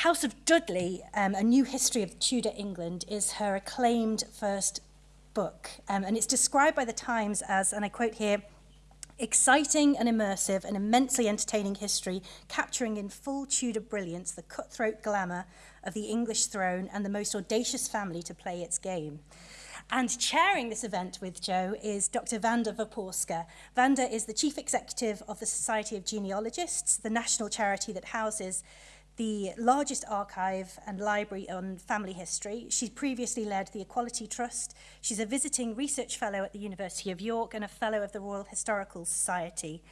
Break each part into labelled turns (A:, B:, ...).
A: House of Dudley, um, A New History of Tudor England, is her acclaimed first book. Um, and it's described by the Times as, and I quote here, exciting and immersive and immensely entertaining history, capturing in full Tudor brilliance the cutthroat glamour of the English throne and the most audacious family to play its game. And chairing this event with Joe is Dr. Wanda Wyporska. Wanda is the Chief Executive of the Society of Genealogists, the national charity that houses the largest archive and library on family history. She's previously led the Equality Trust. She's a visiting research fellow at the University of York and a fellow of the Royal Historical Society.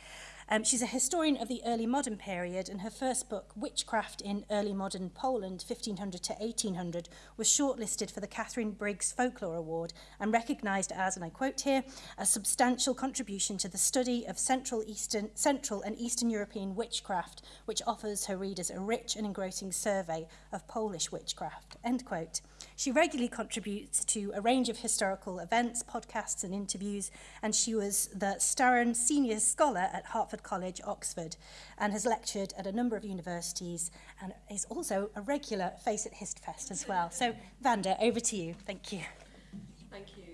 A: Um, she's a historian of the early modern period, and her first book, Witchcraft in Early Modern Poland, 1500 to 1800, was shortlisted for the Katharine Briggs Folklore Award and recognised as, and I quote here, a substantial contribution to the study of Central, Eastern, Central and Eastern European witchcraft, which offers her readers a rich and engrossing survey of Polish witchcraft. End quote. She regularly contributes to a range of historical events, podcasts and interviews, and she was the Starren Senior Scholar at Hertford College, Oxford, and has lectured at a number of universities and is also a regular face at HistFest as well. So, Wanda, over to you. Thank you.
B: Thank you.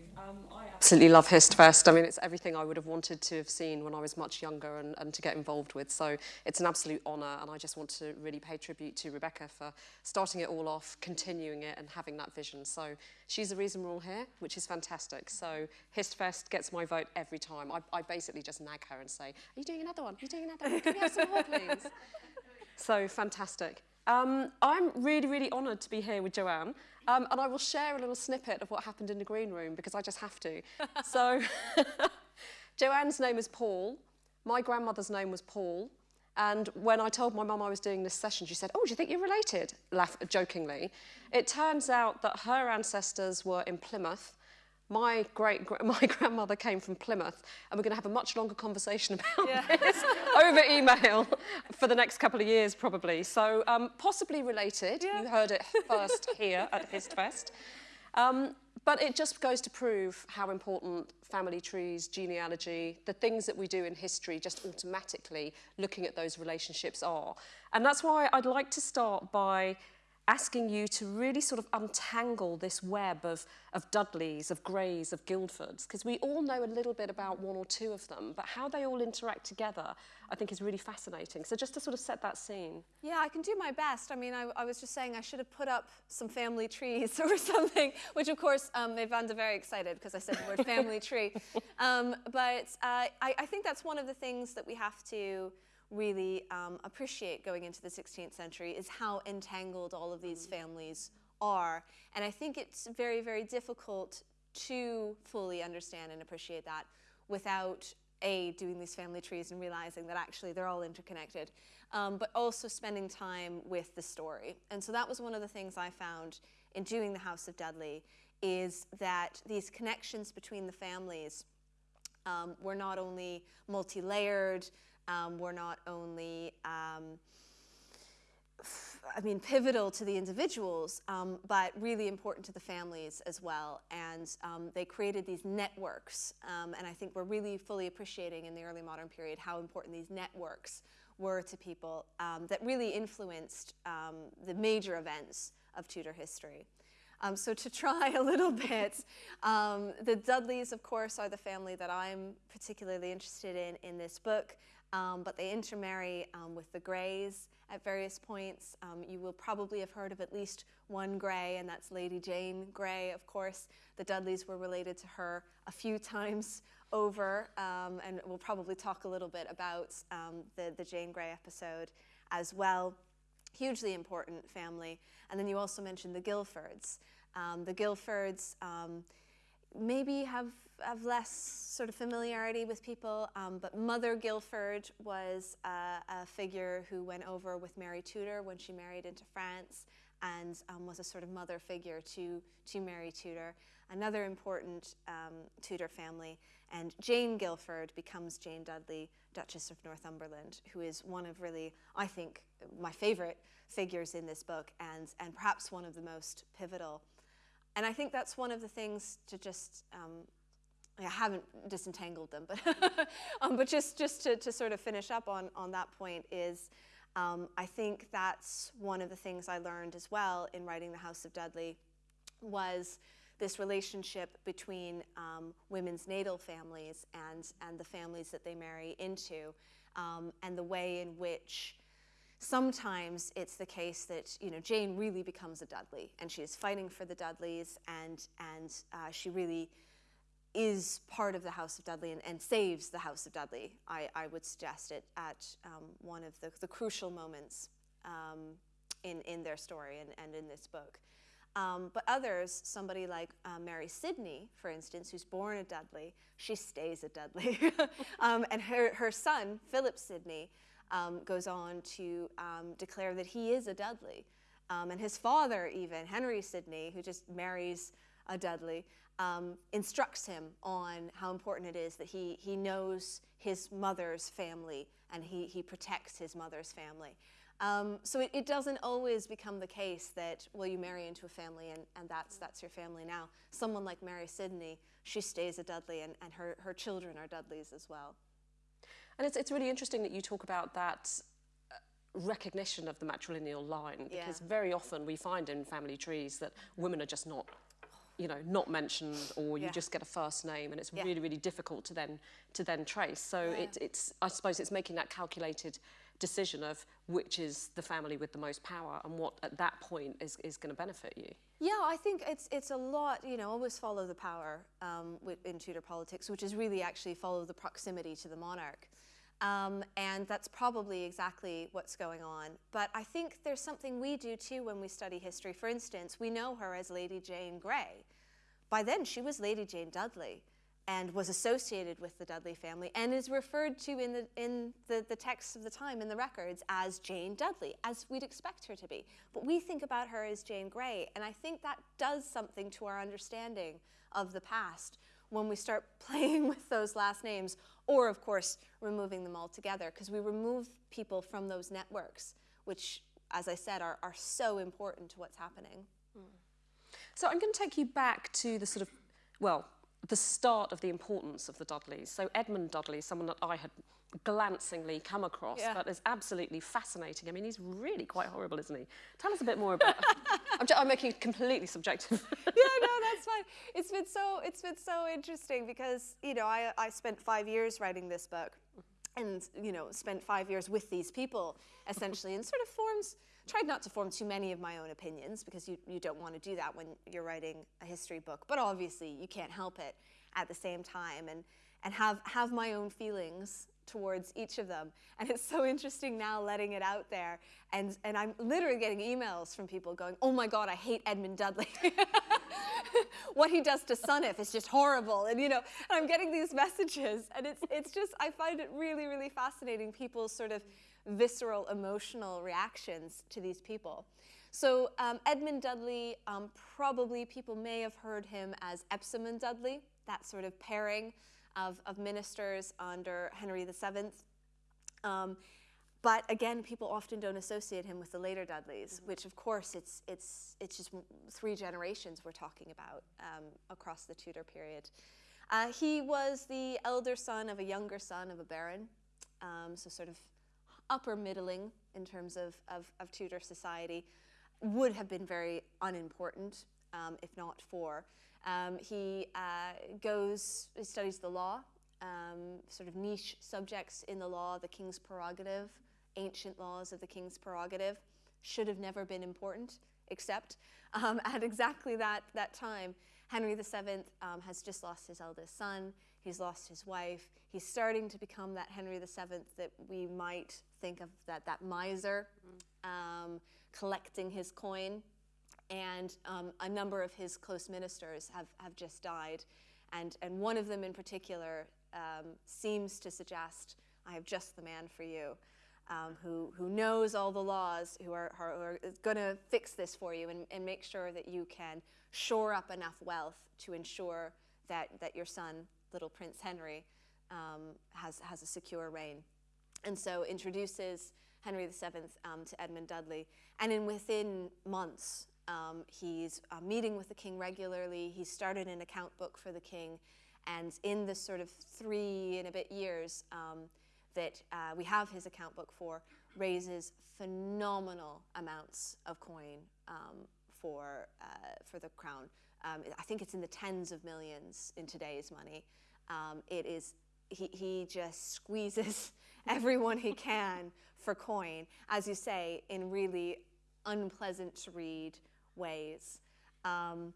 B: Absolutely love HistFest. I mean, it's everything I would have wanted to have seen when I was much younger and, and to get involved with. So it's an absolute honour, and I just want to really pay tribute to Rebecca for starting it all off, continuing it, and having that vision. So she's the reason we're all here, which is fantastic. So HistFest gets my vote every time. I, I basically just nag her and say, "Are you doing another one? Are you doing another one? Can we have some more, please?" so fantastic. Um, I'm really, really honoured to be here with Joanne. Um, and I will share a little snippet of what happened in the green room because I just have to. so Joanne's name is Paul. My grandmother's name was Paul. And when I told my mum I was doing this session, she said, oh, do you think you're related? Laugh jokingly. It turns out that her ancestors were in Plymouth my great my grandmother came from Plymouth and we're going to have a much longer conversation about yeah. this over email for the next couple of years probably so um, possibly related yeah. you heard it first here at HistFest um, but it just goes to prove how important family trees, genealogy, the things that we do in history just automatically looking at those relationships are. And that's why I'd like to start by asking you to really sort of untangle this web of, of Dudleys, of Greys, of Guildfords, because we all know a little bit about one or two of them, but how they all interact together, I think is really fascinating. So just to sort of set that scene.
C: Yeah, I can do my best. I mean, I, I was just saying I should have put up some family trees or something, which of course um, made Wanda very excited because I said the word family tree. Um, but uh, I, I think that's one of the things that we have to really um, appreciate going into the 16th century is how entangled all of these families are. And I think it's very, very difficult to fully understand and appreciate that without a, doing these family trees and realizing that actually they're all interconnected, um, but also spending time with the story. And so that was one of the things I found in doing the House of Dudley is that these connections between the families um, were not only multi-layered, um, were not only, um, I mean, pivotal to the individuals, um, but really important to the families as well. And um, they created these networks. Um, and I think we're really fully appreciating in the early modern period how important these networks were to people um, that really influenced the major events of Tudor history. Um, so to try a little bit, um, the Dudleys, of course, are the family that I'm particularly interested in in this book um, but they intermarry um, with the Greys at various points. Um, you will probably have heard of at least one Grey, and that's Lady Jane Grey, of course. The Dudleys were related to her a few times over, um, and we'll probably talk a little bit about um, the, the Jane Grey episode as well. Hugely important family. And then you also mentioned the Guilfords. Um, the Guilfords maybe have have less sort of familiarity with people, um, but Mother Guilford was a figure who went over with Mary Tudor when she married into France and um, was a sort of mother figure to, to Mary Tudor. Another important um, Tudor family, and Jane Guilford becomes Jane Dudley, Duchess of Northumberland, who is one of really, I think, my favorite figures in this book and, and perhaps one of the most pivotal. And I think that's one of the things to just um, I haven't disentangled them, but um, but just just to, to sort of finish up on on that point is Um, I think that's one of the things I learned as well in writing The House of Dudley was this relationship between um, women's natal families and, and the families that they marry into, um, and the way in which sometimes it's the case that you know Jane really becomes a Dudley, and she is fighting for the Dudleys, and and uh, she really is part of the House of Dudley and, and saves the House of Dudley. I, I would suggest it at um, one of the, the crucial moments um, in in their story and, and in this book. Um, but others, somebody like uh, Mary Sidney, for instance, who's born at Dudley, she stays at Dudley. um, and her, her son, Philip Sidney, um, goes on to um, declare that he is a Dudley. And his father, even, Henry Sidney, who just marries a Dudley, um, instructs him on how important it is that he, he knows his mother's family and he, he protects his mother's family. Um, so it, it, doesn't always become the case that, well, you marry into a family and, and that's, that's your family now. Someone like Mary Sidney, she stays a Dudley and, and her, her children are Dudleys as well.
B: And it's, it's really interesting that you talk about that uh, recognition of the matrilineal line because yeah. very often we find in family trees that women are just not you know not mentioned or you yeah. just get a first name and it's yeah. really really difficult to then to then trace so it, it's i suppose it's making that calculated decision of which is the family with the most power and what at that point is, is going to benefit you.
C: Yeah, I think it's it's a lot, you know, always follow the power um, in Tudor politics, which is really actually follow the proximity to the monarch. Um, and that's probably exactly what's going on. But I think there's something we do too when we study history. For instance, we know her as Lady Jane Grey. By then, she was Lady Jane Dudley and was associated with the Dudley family and is referred to in the, in the, the texts of the time, in the records, as Jane Dudley, as we'd expect her to be. But we think about her as Jane Grey, and I think that does something to our understanding of the past when we start playing with those last names, or of course, removing them altogether, because we remove people from those networks, which, as I said, are, are so important to what's happening. Mm.
B: So I'm going to take you back to the sort of, well, the start of the importance of the Dudleys. So Edmund Dudley, someone that I had glancingly come across, yeah. but is absolutely fascinating. I mean, he's really quite horrible, isn't he? Tell us a bit more about. I'm, I'm, making it completely subjective.
C: yeah, no, that's fine. It's been so it's been so interesting because you know I I spent five years writing this book, and you know spent five years with these people essentially, and sort of forms tried not to form too many of my own opinions because you, you don't want to do that when you're writing a history book. But obviously, you can't help it at the same time and, and have, have my own feelings towards each of them. And it's so interesting now letting it out there. And, and I'm literally getting emails from people going, oh my God, I hate Edmund Dudley. what he does to Sunniff is just horrible. And you know, and I'm getting these messages and it's, it's just, I find it really, really fascinating. people's sort of visceral emotional reactions to these people. So um, Edmund Dudley, um, probably people may have heard him as Empson and Dudley, that sort of pairing of, of ministers under Henry VII. Um, but again, people often don't associate him with the later Dudleys, mm -hmm. which of course it's, it's, it's just three generations we're talking about um, across the Tudor period. Uh, he was the elder son of a younger son of a baron, um, so sort of upper middling in terms of, of, of Tudor society, would have been very unimportant, um, if not for. Um, he uh, goes, he studies the law, um, sort of niche subjects in the law, the king's prerogative, ancient laws of the king's prerogative, should have never been important, except um, at exactly that, that time, Henry VII um, has just lost his eldest son. He's lost his wife. He's starting to become that Henry VII that we might think of that, that miser um, collecting his coin. And um, a number of his close ministers have, have just died. And, and one of them in particular um, seems to suggest, I have just the man for you. Um, who, who knows all the laws, who are, are, are going to fix this for you and, and make sure that you can shore up enough wealth to ensure that, that your son little Prince Henry um, has, has a secure reign. And so introduces Henry VII um, to Edmund Dudley. And in within months, um, he's uh, meeting with the king regularly. He started an account book for the king. And in the sort of three and a bit years um, that uh, we have his account book for, raises phenomenal amounts of coin um, for, uh, for the crown. Um, I think it's in the tens of millions in today's money. Um, it is, he, he just squeezes everyone he can for coin, as you say, in really unpleasant to read ways. Um,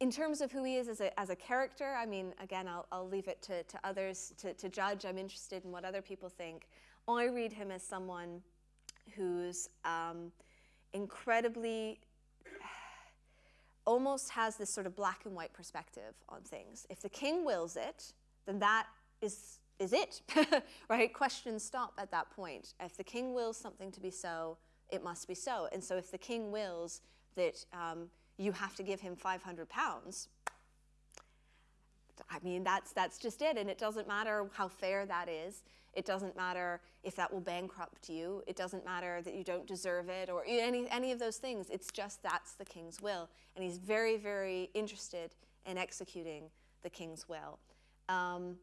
C: in terms of who he is as a, as a character, I mean, again, I'll, I'll leave it to, to others to, to judge. I'm interested in what other people think. I read him as someone who's um, incredibly, almost has this sort of black and white perspective on things. If the king wills it, then that is, is it, right? Questions stop at that point. If the king wills something to be so, it must be so. And so if the king wills that um, you have to give him 500 pounds, I mean, that's, that's just it. And it doesn't matter how fair that is. It doesn't matter if that will bankrupt you. It doesn't matter that you don't deserve it or any, any of those things. It's just that's the king's will. And he's very, very interested in executing the king's will. Um,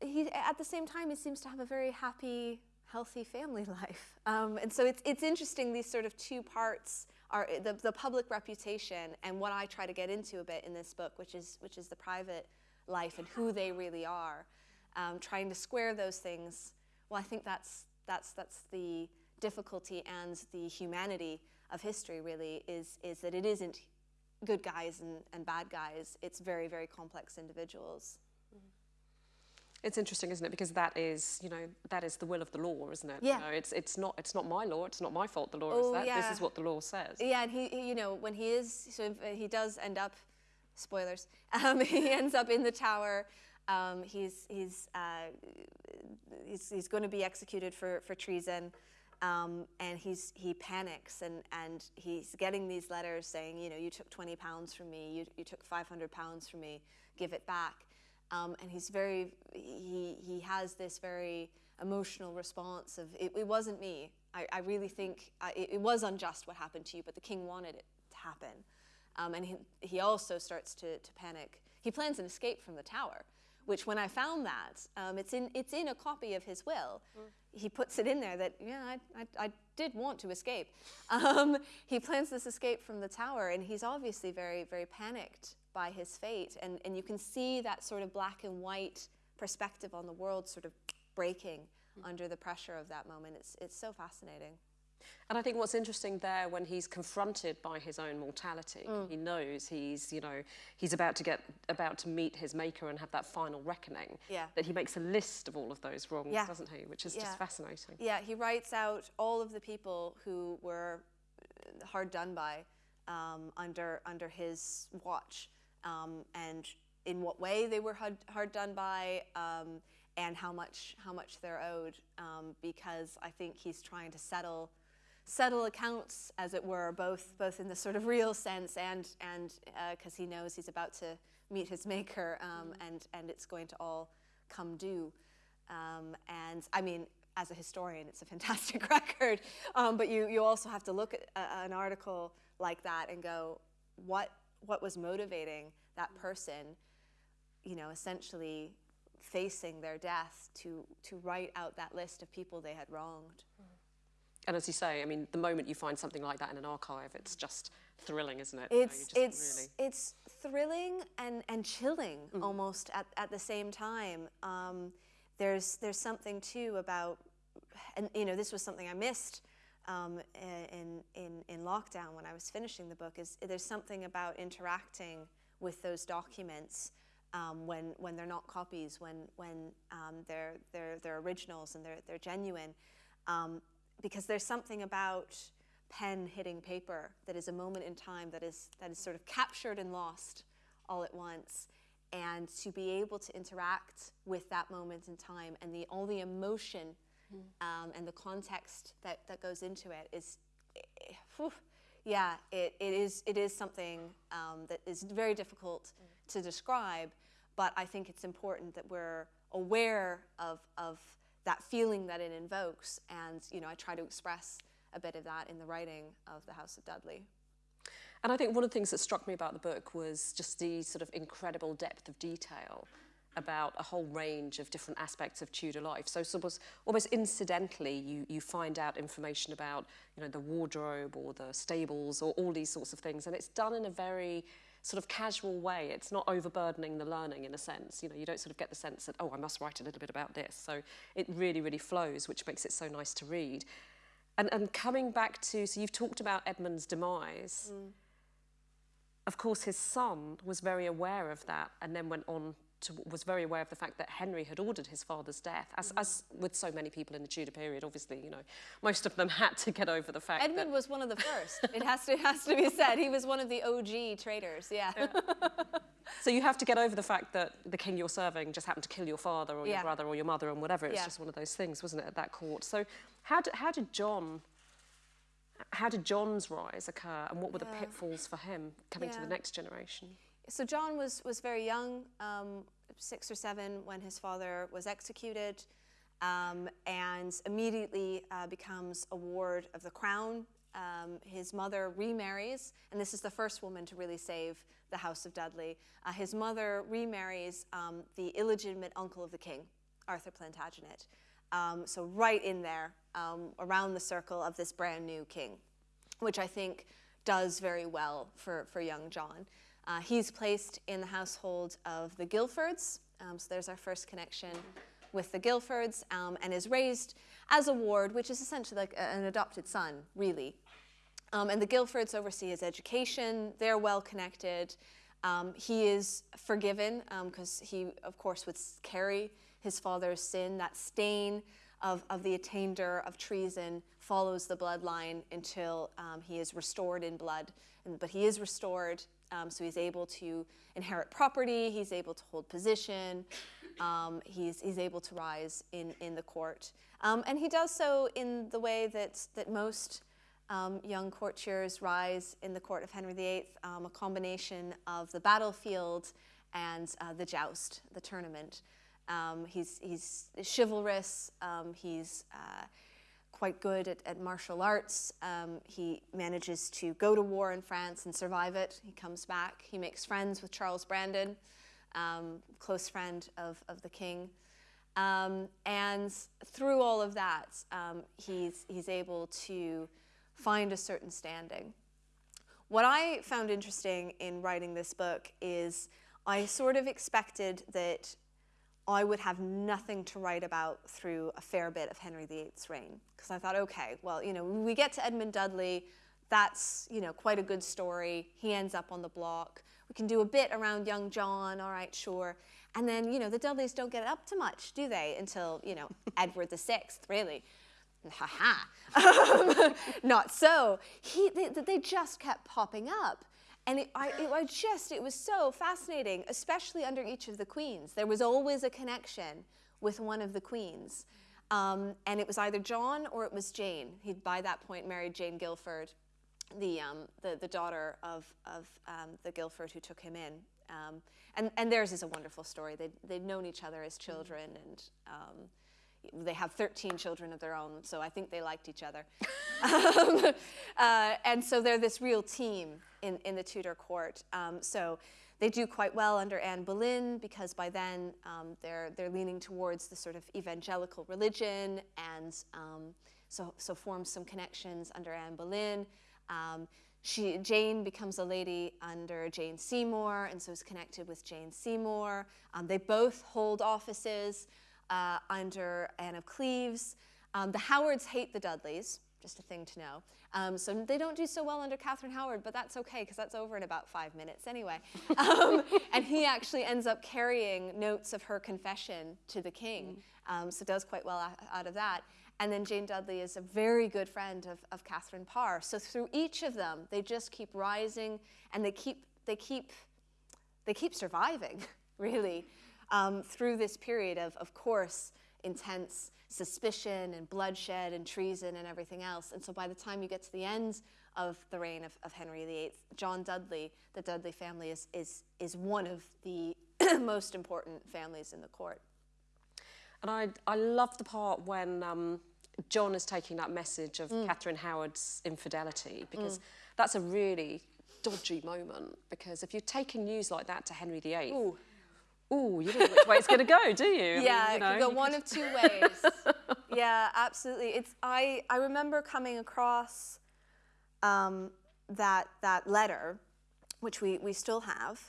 C: he, at the same time, he seems to have a very happy, healthy family life. Um, and so it's, it's interesting, these sort of two parts are the, the public reputation and what I try to get into a bit in this book, which is, which is the private life and who they really are. Um, trying to square those things, well, I think that's, that's, that's the difficulty and the humanity of history really is, is that it isn't good guys and, and bad guys. It's very, very complex individuals.
B: It's interesting, isn't it? Because that is, you know, that is the will of the law, isn't it?
C: Yeah.
B: You know, it's it's not it's not my law. It's not my fault. The law
C: Oh,
B: is that.
C: yeah.
B: This is what the law says.
C: Yeah, and he, he- you know, when he is, so uh, he does end up, spoilers, um, he ends up in the tower. Um, he's he's, uh, he's he's going to be executed for for treason, um, and he's he panics and and he's getting these letters saying, you know, you took 20 pounds from me, you you took 500 pounds from me, give it back. Um, and he's very, he, he has this very emotional response of, it, it wasn't me. I, I really think I, it, it was unjust what happened to you, but the king wanted it to happen. Um, and he, he also starts to, to panic. He plans an escape from the tower, which when I found that, um, it's, in, it's in a copy of his will. He puts it in there that, yeah, I, I, I did want to escape. Um, he plans this escape from the tower, and he's obviously very, very panicked by his fate. And, and you can see that sort of black and white perspective on the world sort of breaking under the pressure of that moment. It's, it's so fascinating.
B: And I think what's interesting there when he's confronted by his own mortality,
C: Mm.
B: he knows he's, you know, he's about to get about to meet his maker and have that final reckoning.
C: Yeah.
B: That he makes a list of all of those wrongs,
C: Yeah.
B: doesn't he? Which is
C: Yeah.
B: just fascinating.
C: Yeah, he writes out all of the people who were hard done by um, under, under his watch um, and in what way they were hard, hard done by um, and how much, how much they're owed um, because I think he's trying to settle settle accounts, as it were, both both in the sort of real sense and and because he knows he's about to meet his maker, um, and and it's going to all come due. Um, and I mean, as a historian, it's a fantastic record. Um, but you you also have to look at a, an article like that and go, what what was motivating that person? You know, essentially facing their death to to write out that list of people they had wronged.
B: And as you say, I mean, the moment you find something like that in an archive, it's just thrilling, isn't it? You know,
C: It's it's
B: really-
C: it's thrilling and and chilling almost at, at the same time. Um, there's there's something too about, and you know this was something I missed um, in in in lockdown when I was finishing the book. Is there's something about interacting with those documents. Um, when, when they're not copies, when, when um, they're, they're, they're originals and they're, they're genuine. Um, because there's something about pen hitting paper that is a moment in time that is, that is sort of captured and lost all at once. And to be able to interact with that moment in time and the, all the emotion um, and the context that, that goes into it is, whew, yeah, it, it, is, it is something um, that is very difficult to describe, but I think it's important that we're aware of, of that feeling that it invokes. And, you know, I try to express a bit of that in the writing of The House of Dudley.
B: And I think one of the things that struck me about the book was just the sort of incredible depth of detail about a whole range of different aspects of Tudor life. So sort almost incidentally, you, you find out information about, you know, the wardrobe or the stables or all these sorts of things. And it's done in a very sort of casual way. It's not overburdening the learning in a sense. You know, you don't sort of get the sense that, oh, I must write a little bit about this. So it really, really flows, which makes it so nice to read. And, and coming back to, so you've talked about Edmund's demise. Mm. Of course, his son was very aware of that and then went on to, was very aware of the fact that Henry had ordered his father's death, as, mm. as with so many people in the Tudor period, obviously, you know, most of them had to get over the fact
C: Edmund was one of the first. it has to, has to be said. He was one of the OG traitors, yeah. yeah.
B: so you have to get over the fact that the king you're serving just happened to kill your father or yeah. your brother or your mother and whatever. It's yeah. just one of those things, wasn't it, at that court? So how did, how did John how did John's rise occur and what were the pitfalls for him coming to the next generation?
C: So John was, was very young, um, six or seven, when his father was executed, um, and immediately uh, becomes a ward of the crown. Um, his mother remarries, and this is the first woman to really save the House of Dudley. Uh, his mother remarries um, the illegitimate uncle of the king, Arthur Plantagenet. Um, so right in there, um, around the circle of this brand new king, which I think does very well for, for young John. Uh, he's placed in the household of the Guilfords, um, so there's our first connection with the Guilfords, um, and is raised as a ward, which is essentially like a, an adopted son, really. Um, and the Guilfords oversee his education, they're well connected. Um, he is forgiven because um, he, of course, would carry his father's sin, that stain of, of the attainder of treason follows the bloodline until um, he is restored in blood. And, but he is restored um, so he's able to inherit property, he's able to hold position, um, he's, he's able to rise in, in the court. Um, and he does so in the way that, that most um, young courtiers rise in the court of Henry VIII, um, a combination of the battlefield and uh, the joust, the tournament. Um, he's, he's chivalrous, he's uh, quite good at, at martial arts. Um, he manages to go to war in France and survive it. He comes back. He makes friends with Charles Brandon, um, close friend of, of the king. Um, and through all of that, um, he's, he's able to find a certain standing. What I found interesting in writing this book is I sort of expected that I would have nothing to write about through a fair bit of Henry VIII's reign. Because I thought, okay, well, you know, we get to Edmund Dudley, that's, you know, quite a good story. He ends up on the block. We can do a bit around young John, all right, sure. And then, you know, the Dudleys don't get up to much, do they? Until, you know, Edward VI, really. Ha-ha. Um, not so. He, they, they just kept popping up. And it, I, it, I just, it was so fascinating, especially under each of the queens. There was always a connection with one of the queens. Um, and it was either John or it was Jane. He'd by that point married Jane Guilford, the, um, the, the, daughter of, of um, the Guilford who took him in. Um, and, and theirs is a wonderful story. They'd, they'd known each other as children and um, they have 13 children of their own, so I think they liked each other. um, uh, and so they're this real team in, in the Tudor court. Um, so they do quite well under Anne Boleyn because by then um, they're, they're leaning towards the sort of evangelical religion and um, so, so forms some connections under Anne Boleyn. Um, she, Jane becomes a lady under Jane Seymour and so is connected with Jane Seymour. Um, they both hold offices uh, under Anne of Cleves. Um, the Howards hate the Dudleys, just a thing to know. Um, so they don't do so well under Catherine Howard, but that's okay because that's over in about five minutes anyway. Um, and he actually ends up carrying notes of her confession to the king, um, so does quite well out of that. And then Jane Dudley is a very good friend of, of Catherine Parr. So through each of them, they just keep rising and they keep, they keep, they keep surviving, really um, through this period of, of course, intense suspicion and bloodshed and treason and everything else. And so by the time you get to the end of the reign of, of Henry VIII, John Dudley, the Dudley family is, is, is one of the most important families in the court.
B: And I, I love the part when um, John is taking that message of mm. Catherine Howard's infidelity, because mm. that's a really dodgy moment. Because if you're taking news like that to Henry VIII, Ooh oh, you don't know which way it's going to go, do you? I
C: yeah,
B: mean, you
C: it
B: know,
C: could go one
B: could-
C: of two ways. yeah, absolutely. It's I I remember coming across um, that that letter, which we we still have,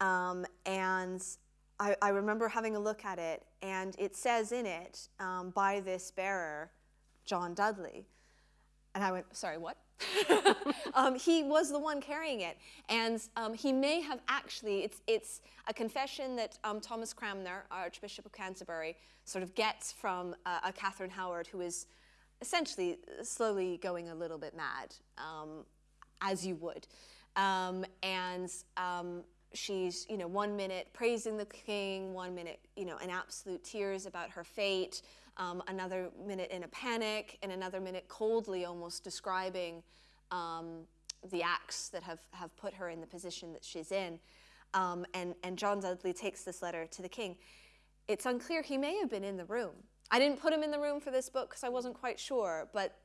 C: um, and I, I remember having a look at it, and it says in it um, by this bearer, John Dudley, and I went, sorry, what? um, he was the one carrying it, and um, he may have actually. It's it's a confession that um, Thomas Cranmer, Archbishop of Canterbury, sort of gets from uh, a Catherine Howard who is essentially slowly going a little bit mad, um, as you would, um, and. Um, She's, you know, one minute praising the king, one minute, you know, in absolute tears about her fate, um, another minute in a panic, and another minute coldly almost describing um, the acts that have, have put her in the position that she's in. Um, and, and John Dudley takes this letter to the king. It's unclear, he may have been in the room. I didn't put him in the room for this book because I wasn't quite sure, but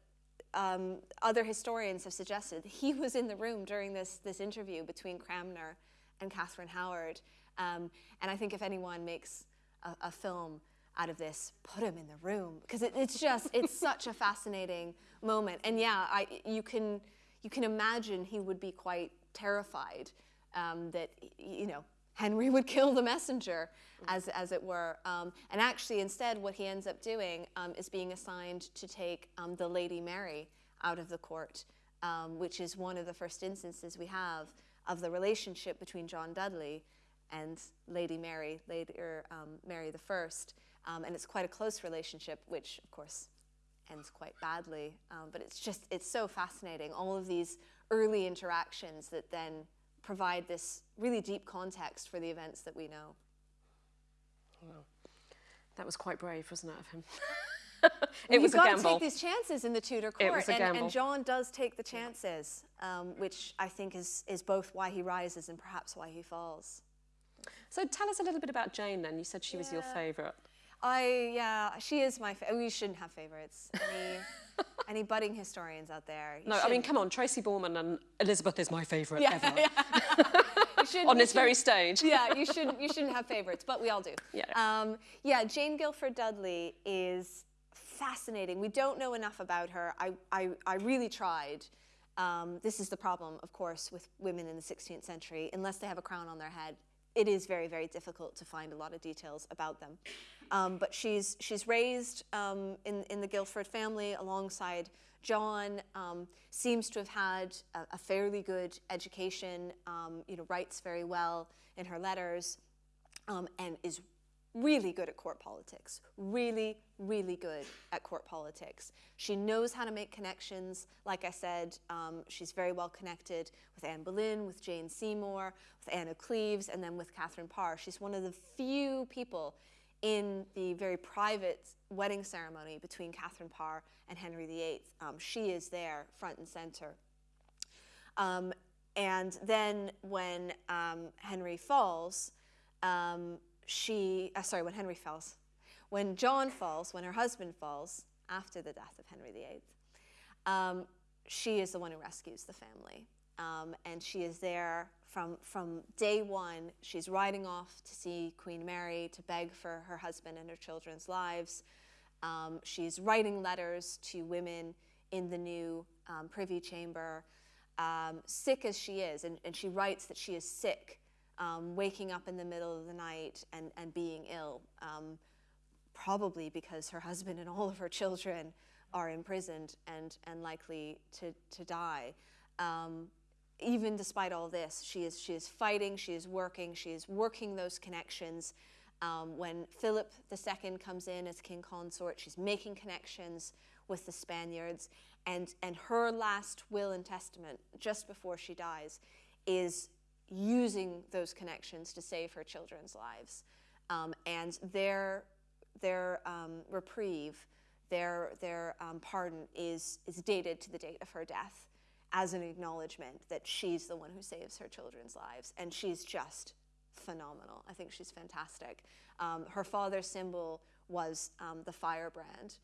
C: um, other historians have suggested he was in the room during this, this interview between Cranmer and Catherine Howard. Um, and I think if anyone makes a, a, film out of this, put him in the room because it, it's just it's such a fascinating moment. And yeah, I, you can you can imagine he would be quite terrified um, that you know Henry would kill the messenger, as, as it were. Um, and actually, instead, what he ends up doing um, is being assigned to take um, the Lady Mary out of the court, um, which is one of the first instances we have of the relationship between John Dudley and Lady Mary, later um, Mary the First. Um, and it's quite a close relationship, which, of course, ends quite badly. Um, but it's just, it's so fascinating. All of these early interactions that then provide this really deep context for the events that we know.
B: That was quite brave, wasn't it, of him?
C: Well,
B: it was
C: You've got to take these chances in the Tudor court,
B: a
C: and,
B: gamble.
C: and John does take the chances, um, which I think is is both why he rises and perhaps why he falls.
B: So tell us a little bit about Jane then. You said she was your favourite.
C: I yeah, she is my. Fa- we shouldn't have favorites. Any any budding historians out there?
B: No, I mean, come on, Tracy Borman and Elizabeth is my favourite
C: Yeah,
B: ever.
C: You
B: On this very stage.
C: yeah, you shouldn't you shouldn't have favorites, but we all do.
B: Yeah.
C: Um, yeah, Jane Guilford Dudley is fascinating. We don't know enough about her. I I, I really tried. Um, this is the problem, of course, with women in the 16th century. Unless they have a crown on their head, it is very very difficult to find a lot of details about them. Um, but she's she's raised um, in in the Guilford family alongside John. Um, seems to have had a, a fairly good education. Um, you know, writes very well in her letters, um, and is really good at court politics. Really, really good at court politics. She knows how to make connections. Like I said, um, she's very well connected with Anne Boleyn, with Jane Seymour, with Anne of Cleves, and then with Catherine Parr. She's one of the few people in the very private wedding ceremony between Catherine Parr and Henry VIII. Um, she is there, front and center. Um, and then when um, Henry falls, um, she, uh, sorry, when Henry falls, when John falls, when her husband falls after the death of Henry VIII, um, she is the one who rescues the family. Um, and she is there from, from day one. She's riding off to see Queen Mary to beg for her husband and her children's lives. Um, she's writing letters to women in the new um, Privy Chamber, um, sick as she is. And, and she writes that she is sick, um, waking up in the middle of the night and, and being ill, um, probably because her husband and all of her children are imprisoned and, and likely to, to die. Um, even despite all this, she is, she is fighting, she is working, she is working those connections. Um, when Philip II comes in as king consort, she's making connections with the Spaniards. And, and her last will and testament, just before she dies, is using those connections to save her children's lives. Um, and their, their um, reprieve, their, their um, pardon is, is dated to the date of her death as an acknowledgement that she's the one who saves her children's lives. And she's just phenomenal. I think she's fantastic. Um, her father's symbol was um, the firebrand,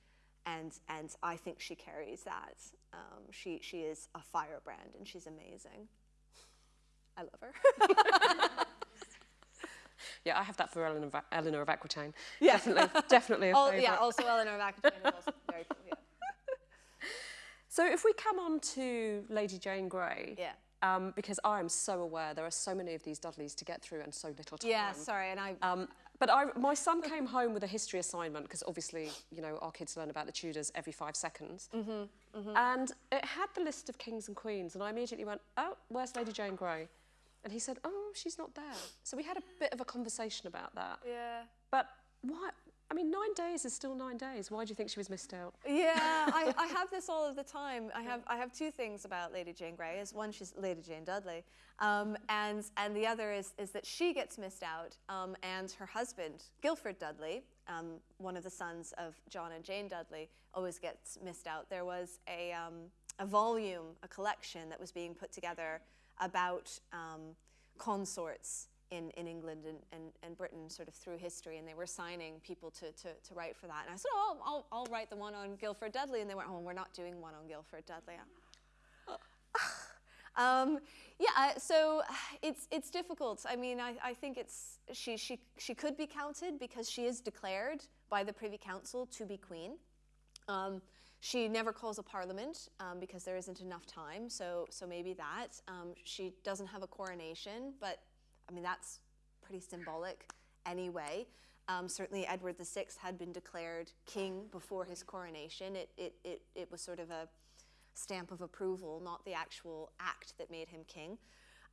C: and, and I think she carries that. Um, she, she is a firebrand, and she's amazing. I love her.
B: Yeah, I have that for Eleanor of, Eleanor of Aquitaine.
C: Yeah.
B: Definitely, definitely a
C: Oh, yeah, also Eleanor of Aquitaine is also very cool.
B: So if we come on to Lady Jane Grey,
C: Yeah.
B: um, because I am so aware there are so many of these Dudleys to get through and so little time.
C: Yeah, sorry, and I.
B: Um, but I, my son came home with a history assignment because obviously, you know, our kids learn about the Tudors every five seconds.
C: Mm-hmm,
B: And it had the list of kings and queens, and I immediately went, "Oh, where's Lady Jane Grey? And he said, "Oh, she's not there." So we had a bit of a conversation about that.
C: yeah.
B: But why? I mean, nine days is still nine days. Why do you think she was missed out?
C: Yeah, I, I have this all of the time. I have I have two things about Lady Jane Grey. Is one she's Lady Jane Dudley, um, and and the other is is that she gets missed out, um, and her husband Guilford Dudley, um, one of the sons of John and Jane Dudley, always gets missed out. There was a um, a volume, a collection that was being put together about um, consorts in, in England and, and, and Britain sort of through history, and they were signing people to, to, to write for that. And I said, oh, I'll, I'll, write the one on Guilford Dudley. And they went, oh, we're not doing one on Guilford Dudley. Um, yeah, uh, so it's it's difficult. I mean, I, I think it's she she she could be counted because she is declared by the Privy Council to be queen. Um, she never calls a parliament um, because there isn't enough time. So so maybe that um, she doesn't have a coronation, but I mean that's pretty symbolic anyway. Um, certainly, Edward VI had been declared king before his coronation. It it it, it was sort of a stamp of approval, not the actual act that made him king.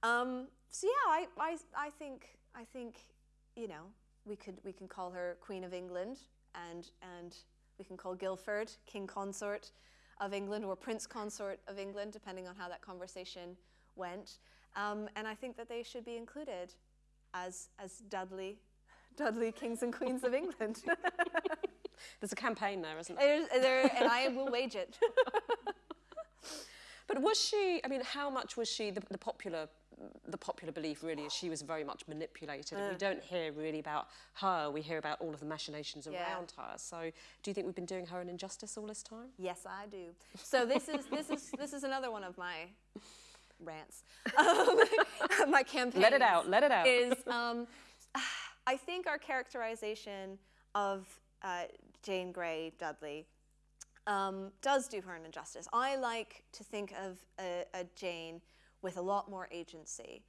C: Um, so yeah, I, I, I think I think you know we could we can call her Queen of England, and and we can call Guilford King Consort of England or Prince Consort of England, depending on how that conversation went. Um, and I think that they should be included as as Dudley Dudley Kings and Queens of England.
B: There's a campaign there, isn't there?
C: There, and I will wage it.
B: But was she? I mean, how much was she the, the popular? The popular belief really is she was very much manipulated. and we don't hear really about her. We hear about all of the machinations
C: Yeah.
B: around her. So, do you think we've been doing her an injustice all this time?
C: Yes, I do. So this is this is this is another one of my rants. Um, my campaign.
B: Let it out. Let it out.
C: Is um, I think our characterization of uh, Jane Grey Dudley um, does do her an injustice. I like to think of a, a Jane with a lot more agency.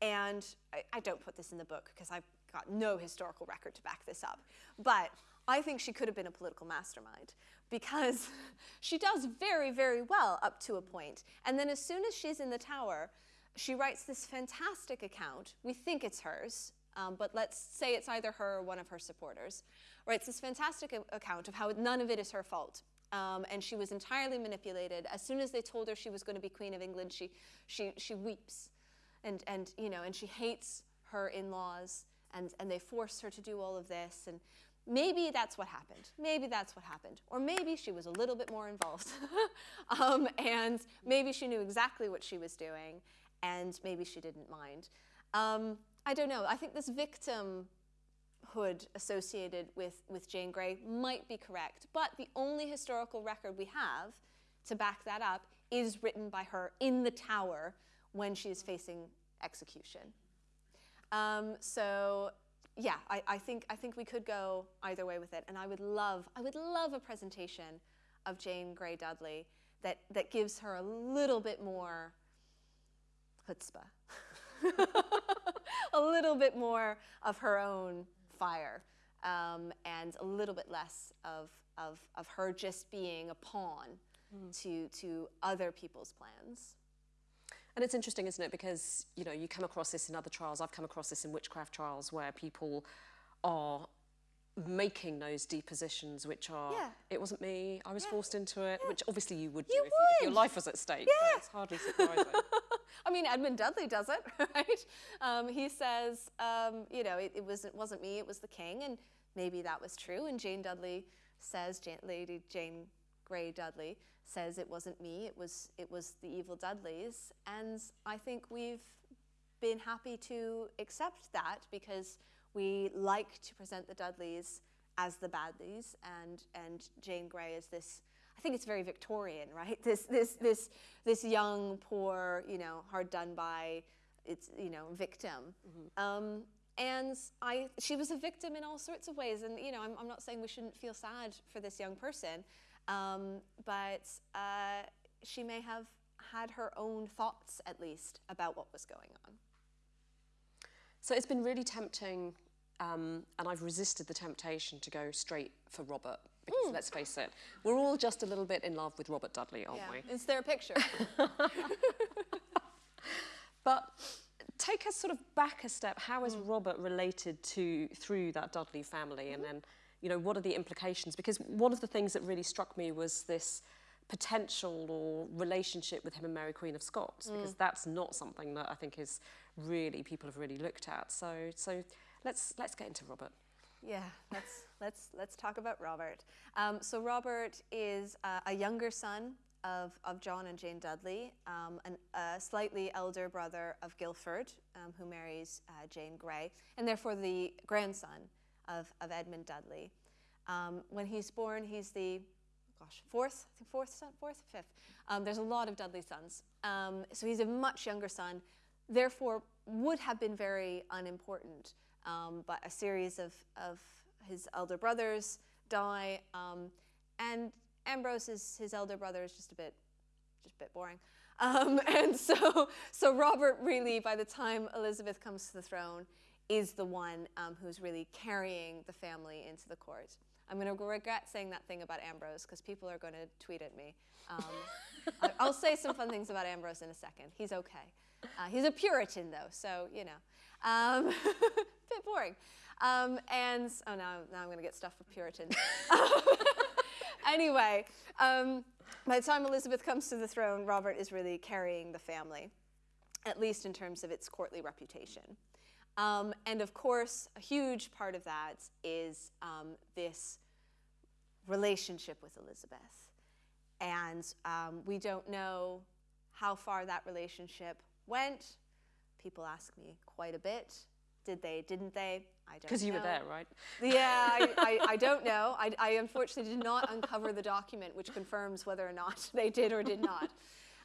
C: And I, I don't put this in the book because I've got no historical record to back this up. But I think she could have been a political mastermind because she does very, very well up to a point. And then as soon as she's in the tower, she writes this fantastic account. We think it's hers, um, but let's say it's either her or one of her supporters. Writes this fantastic account of how none of it is her fault. Um, and she was entirely manipulated. As soon as they told her she was going to be Queen of England, she, she, she weeps and, and, you know, and she hates her in-laws and, and they force her to do all of this. And maybe that's what happened. Maybe that's what happened. Or maybe she was a little bit more involved. um, and maybe she knew exactly what she was doing and maybe she didn't mind. Um, I don't know. I think this victimhood associated with, with Jane Grey might be correct, but the only historical record we have to back that up is written by her in the tower when she is facing execution. Um, so yeah, I, I think I think we could go either way with it, and I would love I would love a presentation of Jane Grey Dudley that that gives her a little bit more chutzpah, a little bit more of her own fire, um, and a little bit less of of of her just being a pawn to to other people's plans.
B: And it's interesting, isn't it? Because you know you come across this in other trials. I've come across this in witchcraft trials where people are making those depositions, which are
C: Yeah.
B: it wasn't me. I was forced into it, which obviously you would do
C: You
B: if, you- if your life was at stake.
C: Yeah.
B: So it's hardly surprising.
C: I mean, Edmund Dudley does it, right? Um, he says, um, you know, it, it, was, it wasn't me, it was the king, and maybe that was true. And Jane Dudley says, Jane, Lady Jane Grey Dudley says it wasn't me, it was, it was the evil Dudleys. And I think we've been happy to accept that because we like to present the Dudleys as the Badleys and, and Jane Grey is this I think it's very Victorian, right? This this this this young, poor, you know, hard done by, it's you know, victim. Um, and I, she was a victim in all sorts of ways. And you know, I'm, I'm not saying we shouldn't feel sad for this young person, um, but uh, she may have had her own thoughts, at least, about what was going on.
B: So it's been really tempting, um, and I've resisted the temptation to go straight for Robert. Because let's face it, we're all just a little bit in love with Robert Dudley, aren't we?
C: It's their picture.
B: But take us sort of back a step. How is Robert related to through that Dudley family, and then you know what are the implications? Because one of the things that really struck me was this potential or relationship with him and Mary Queen of Scots, because that's not something that I think is really people have really looked at. So so let's let's get into Robert.
C: Yeah, let's let's let's talk about Robert. Um, so Robert is uh, a younger son of, of John and Jane Dudley, um, an, a slightly elder brother of Guildford, um, who marries uh, Jane Grey, and therefore the grandson of, of Edmund Dudley. Um, when he's born, he's the gosh fourth, I think fourth son, fourth, fifth. Um, there's a lot of Dudley sons, um, so he's a much younger son. Therefore, would have been very unimportant. Um, but a series of, of his elder brothers die, um, and Ambrose, is, his elder brother, is just a bit, just a bit boring. Um, and so, so Robert really, by the time Elizabeth comes to the throne, is the one um, who's really carrying the family into the court. I'm going to regret saying that thing about Ambrose because people are going to tweet at me. Um, I'll say some fun things about Ambrose in a second. He's okay. Uh, he's a Puritan, though, so you know, um, bit boring. Um, and oh, now, now I'm going to get stuff for Puritans. anyway, um, by the time Elizabeth comes to the throne, Robert is really carrying the family, at least in terms of its courtly reputation. Um, and of course, a huge part of that is um, this relationship with Elizabeth. And um, we don't know how far that relationship went. People ask me quite a bit. Did they, didn't they? I don't know.
B: Because you were there, right?
C: Yeah, I, I, I don't know. I, I unfortunately did not uncover the document which confirms whether or not they did or did not.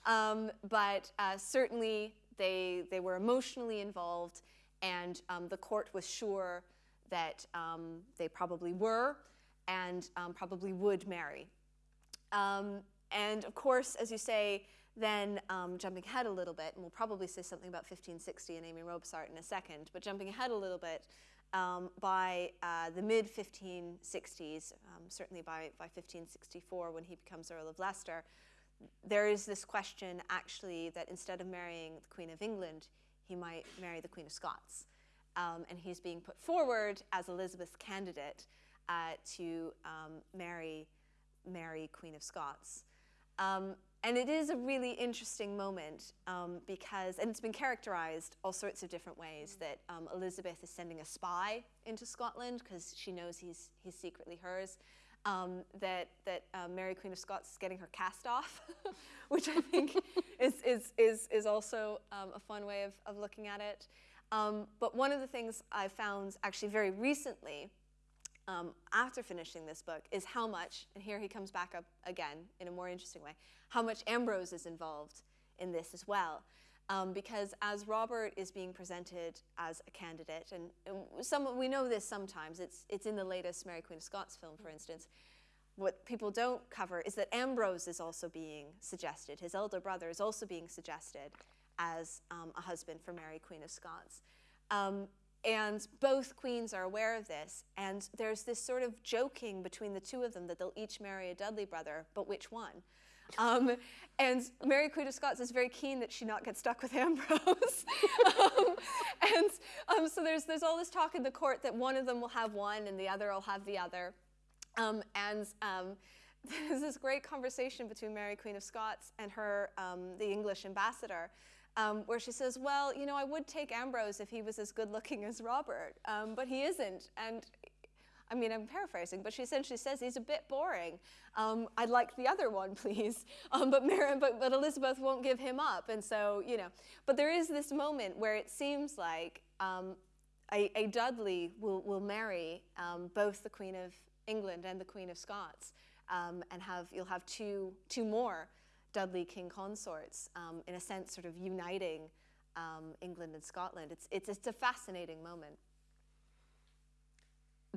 C: Um, but uh, certainly they, they were emotionally involved, and um, the court was sure that um, they probably were and um, probably would marry. Um, and of course, as you say, then um, jumping ahead a little bit, and we'll probably say something about 1560 and Amy Robsart in a second, but jumping ahead a little bit, um, by uh, the mid 1560s, um, certainly by, by 1564 when he becomes Earl of Leicester, there is this question actually that instead of marrying the Queen of England, he might marry the Queen of Scots. Um, and he's being put forward as Elizabeth's candidate uh, to um, marry Mary, Queen of Scots. Um, and it is a really interesting moment um, because, and it's been characterized all sorts of different ways that um, Elizabeth is sending a spy into Scotland because she knows he's, he's secretly hers. Um, that that uh, Mary Queen of Scots is getting her cast off, which I think is, is, is, is also um, a fun way of, of looking at it. Um, but one of the things I found actually very recently um, after finishing this book is how much, and here he comes back up again in a more interesting way, how much Ambrose is involved in this as well. Um, because as Robert is being presented as a candidate, and, and some, we know this sometimes, it's, it's in the latest Mary Queen of Scots film, for instance, what people don't cover is that Ambrose is also being suggested. His elder brother is also being suggested as um, a husband for Mary, Queen of Scots. Um, and both queens are aware of this, and there's this sort of joking between the two of them that they'll each marry a Dudley brother, but which one? Um, and Mary Queen of Scots is very keen that she not get stuck with Ambrose. um, and um, so there's, there's all this talk in the court that one of them will have one and the other will have the other. Um, and um, there's this great conversation between Mary Queen of Scots and her, um, the English ambassador, um, where she says, well, you know, I would take Ambrose if he was as good looking as Robert, um, but he isn't. And I mean, I'm paraphrasing, but she essentially says he's a bit boring. Um, I'd like the other one, please. Um, but, Mary, but, but Elizabeth won't give him up. And so, you know, but there is this moment where it seems like um, a, a Dudley will, will marry um, both the Queen of England and the Queen of Scots um, and have, you'll have two, two more Dudley king consorts, um, in a sense, sort of uniting England and Scotland. It's, it's, it's a fascinating moment.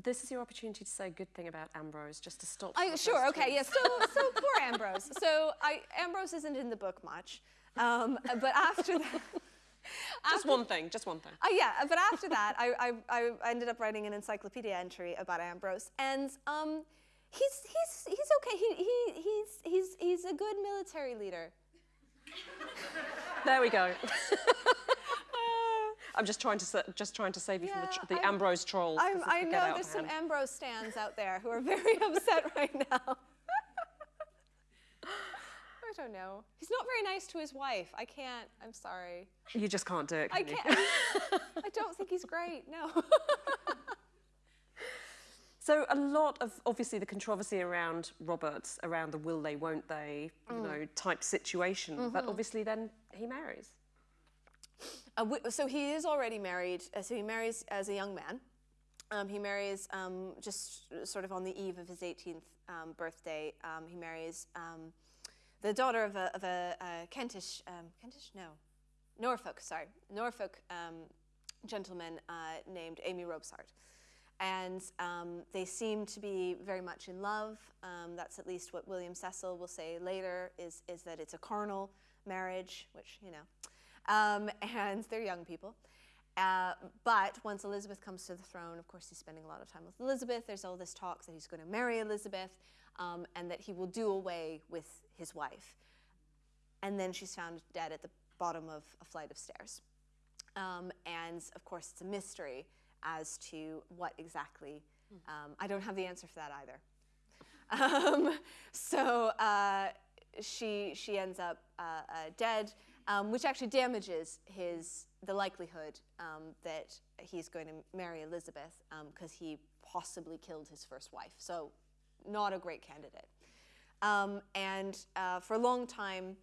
B: This is your opportunity to say a good thing about Ambrose, just to stop.
C: I, sure, okay, yes. So, so poor Ambrose. So I, Ambrose isn't in the book much, um, but after that,
B: Just one thing, just one thing.
C: uh, yeah, but after that, I, I, I ended up writing an encyclopedia entry about Ambrose, and um, he's, he's, he's okay. He, he, he's, he's, he's a good military leader.
B: There we go. I'm just trying to just trying to save you from the, tr- the Ambrose trolls.
C: I know there's some. Ambrose stands out there who are very upset right now. I don't know. He's not very nice to his wife. I can't. I'm sorry.
B: You just can't do it.
C: I
B: Can you?
C: can't. I don't think he's great. No.
B: So a lot of obviously the controversy around Roberts, around the will they, won't they, you mm. know, type situation. But mm-hmm. obviously then he marries.
C: Uh, so he is already married. Uh, so he marries as a young man. Um, he marries um, just sort of on the eve of his 18th um, birthday. Um, he marries um, the daughter of a, of a, a Kentish, um, Kentish? No, Norfolk, sorry, Norfolk gentleman uh, named Amy Robsart. And they seem to be very much in love. That's at least what William Cecil will say later, is, is that it's a carnal marriage, which, you know, um, and they're young people. Uh, but once Elizabeth comes to the throne, of course, he's spending a lot of time with Elizabeth. There's all this talk that he's going to marry Elizabeth um, and that he will do away with his wife. And then she's found dead at the bottom of a flight of stairs. Um, and of course, it's a mystery as to what exactly. Um, I don't have the answer for that either. Um, so uh, she she ends up uh, uh, dead, um, which actually damages his the likelihood um, that he's going to marry Elizabeth because he possibly killed his first wife. So not a great candidate. Um, and uh, for a long time,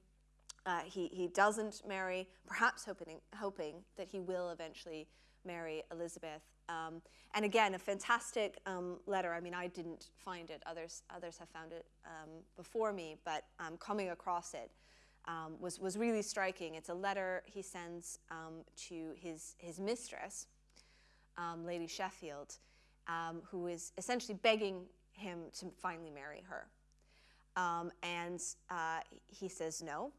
C: uh, he, he doesn't marry, perhaps hoping, hoping that he will eventually marry Elizabeth. Um, and again, a fantastic um, letter. I mean, I didn't find it, others, others have found it um, before me, but um, coming across it um, was, was really striking. It's a letter he sends um, to his, his mistress, um, Lady Sheffield, um, who is essentially begging him to finally marry her. Um, and uh, he says no.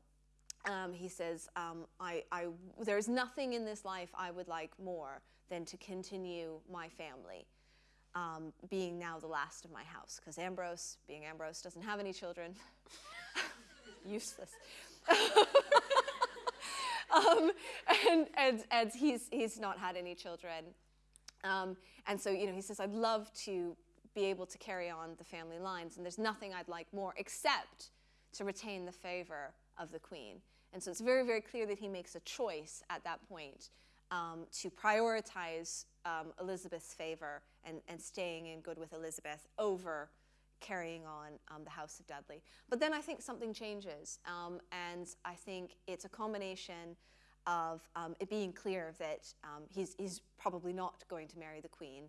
C: He says, I, I, There's nothing in this life I would like more than to continue my family, um, being now the last of my house. Because Ambrose, being Ambrose, doesn't have any children. Useless. um, and and, and he's, he's not had any children. Um, and so, you know, he says, I'd love to be able to carry on the family lines, and there's nothing I'd like more except to retain the favor of the queen. And so it's very, very clear that he makes a choice at that point um, to prioritize um, Elizabeth's favor and, and staying in good with Elizabeth over carrying on um, the House of Dudley. But then I think something changes, um, and I think it's a combination of um, it being clear that um, he's, he's probably not going to marry the Queen,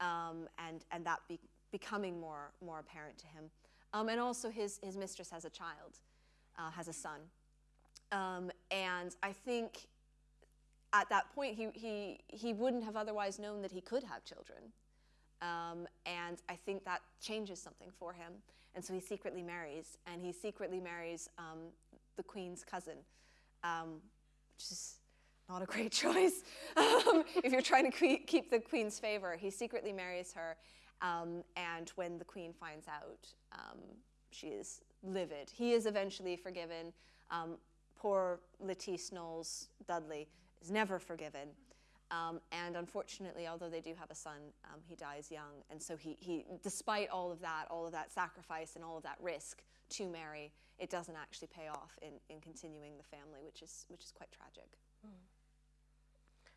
C: um, and, and that be, becoming more, more apparent to him. Um, and also his, his mistress has a child, uh, has a son. And I think at that point he, he, he wouldn't have otherwise known that he could have children. Um, and I think that changes something for him. And so he secretly marries, and he secretly marries um, the queen's cousin, um, which is not a great choice um, if you're trying to keep the queen's favor. He secretly marries her, um, and when the queen finds out, um, she is livid. He is eventually forgiven. Poor Lettice Knollys Dudley is never forgiven. Um, and unfortunately, although they do have a son, um, he dies young. And so he, he, despite all of that, all of that sacrifice and all of that risk to marry, it doesn't actually pay off in, in continuing the family, which is, which is quite tragic.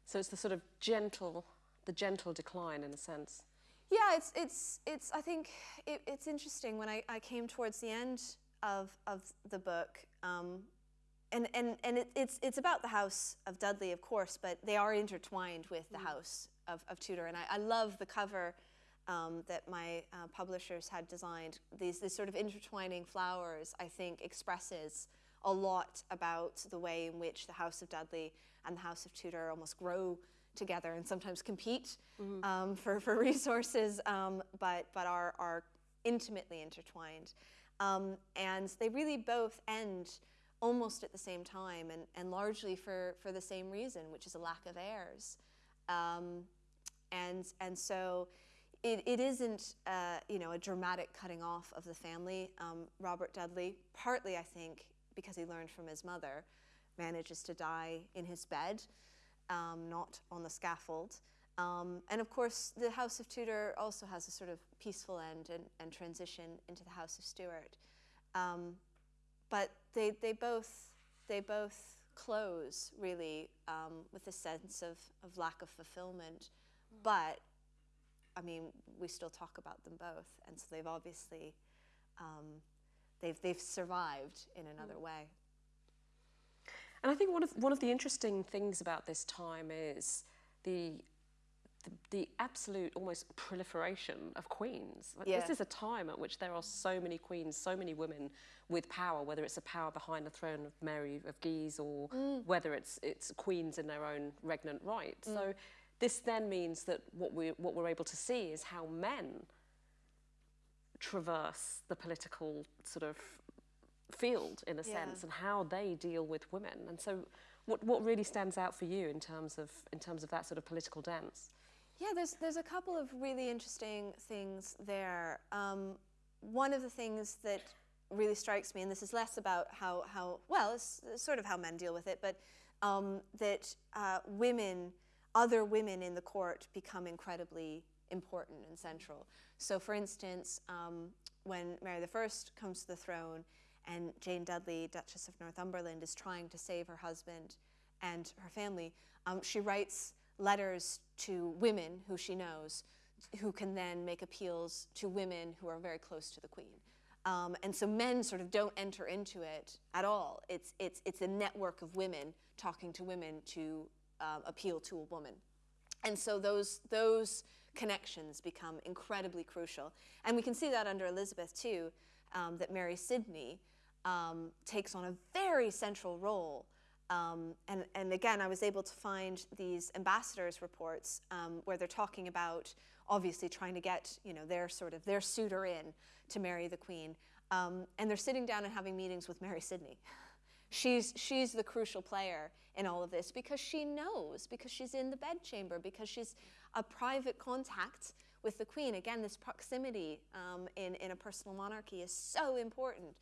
B: So it's the sort of gentle, the gentle decline in a sense.
C: Yeah, it's, it's, it's I think it, it's interesting when I, I came towards the end of, of the book, um, and, and, and it, it's, it's about the house of Dudley, of course, but they are intertwined with the house of, of Tudor. And I, I love the cover um, that my uh, publishers had designed. These, these sort of intertwining flowers, I think, expresses a lot about the way in which the house of Dudley and the house of Tudor almost grow together and sometimes compete um, for, for resources, um, but, but are, are intimately intertwined. Um, and they really both end almost at the same time and, and largely for, for the same reason, which is a lack of heirs. Um, and, and so it, it isn't, uh, you know, a dramatic cutting off of the family. Um, Robert Dudley, partly, I think, because he learned from his mother, manages to die in his bed, um, not on the scaffold. Um, and of course, the House of Tudor also has a sort of peaceful end and, and transition into the House of Stuart. But they, they, both, they both close really um, with a sense of, of lack of fulfillment. But I mean, we still talk about them both, and so they've obviously um, they've they've survived in another way.
B: And I think one of one of the interesting things about this time is the the, the absolute almost proliferation of queens. Like,
C: Yeah.
B: This is a time at which there are so many queens, so many women with power, whether it's a power behind the throne of Mary of Guise or mm. whether it's it's queens in their own regnant right. So mm. this then means that what we what we're able to see is how men traverse the political sort of field in a
C: Yeah.
B: sense and how they deal with women. And so what what really stands out for you in terms of in terms of that sort of political dance?
C: Yeah, there's there's a couple of really interesting things there. Um, one of the things that really strikes me, and this is less about how how well, it's sort of how men deal with it, but um, that uh, women, other women in the court, become incredibly important and central. So, for instance, um, when Mary I comes to the throne, and Jane Dudley, Duchess of Northumberland, is trying to save her husband and her family, um, she writes letters to women who she knows, who can then make appeals to women who are very close to the Queen. Um, and so men sort of don't enter into it at all. It's, it's, it's a network of women talking to women to um, appeal to a woman. And so those, those connections become incredibly crucial. And we can see that under Elizabeth too, um, that Mary Sidney um, takes on a very central role. Um, and, and again, I was able to find these ambassadors' reports um, where they're talking about obviously trying to get you know their sort of their suitor in to marry the queen, um, and they're sitting down and having meetings with Mary Sidney. She's, she's the crucial player in all of this because she knows, because she's in the bedchamber, because she's a private contact with the queen. Again, this proximity um, in, in a personal monarchy is so important.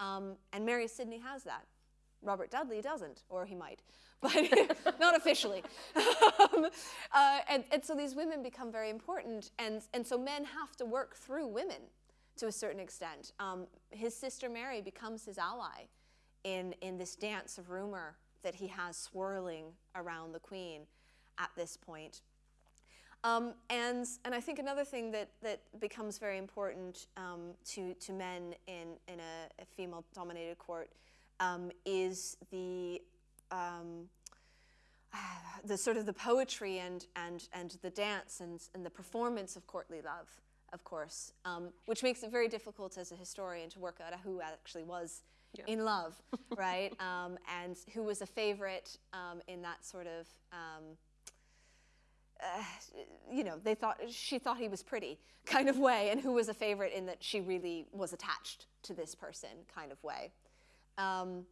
C: Um, and Mary Sidney has that. Robert Dudley doesn't, or he might, but not officially. um, uh, and, and so these women become very important, and, and so men have to work through women to a certain extent. Um, his sister Mary becomes his ally in, in this dance of rumor that he has swirling around the queen at this point. Um, and, and I think another thing that, that becomes very important um, to, to men in, in a, a female dominated court um, is the, um, the sort of the poetry and, and, and the dance and, and the performance of courtly love, of course, um, which makes it very difficult as a historian to work out who actually was
B: Yeah.
C: in love, right? Um, and who was a favorite um, in that sort of um, uh, you know, they thought she thought he was pretty kind of way, and who was a favorite in that she really was attached to this person kind of way, um,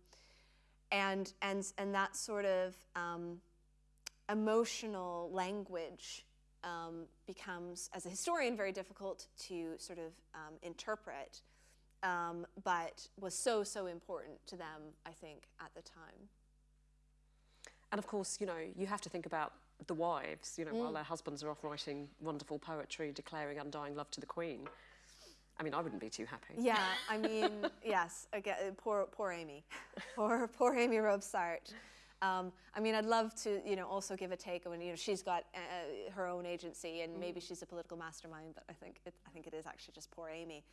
C: and and and that sort of um, emotional language um, becomes, as a historian, very difficult to sort of um, interpret, um, but was so so important to them, I think, at the time.
B: And of course, you know, you have to think about the wives, you know, while their husbands are off writing wonderful poetry declaring undying love to the Queen. I mean, I wouldn't be too happy.
C: Yeah, I mean, yes, again, poor, poor Amy, poor, poor Amy Robsart. Um, I mean, I'd love to, you know, also give a take on, you know, she's got uh, her own agency and maybe she's a political mastermind, but I think it, I think it is actually just poor Amy.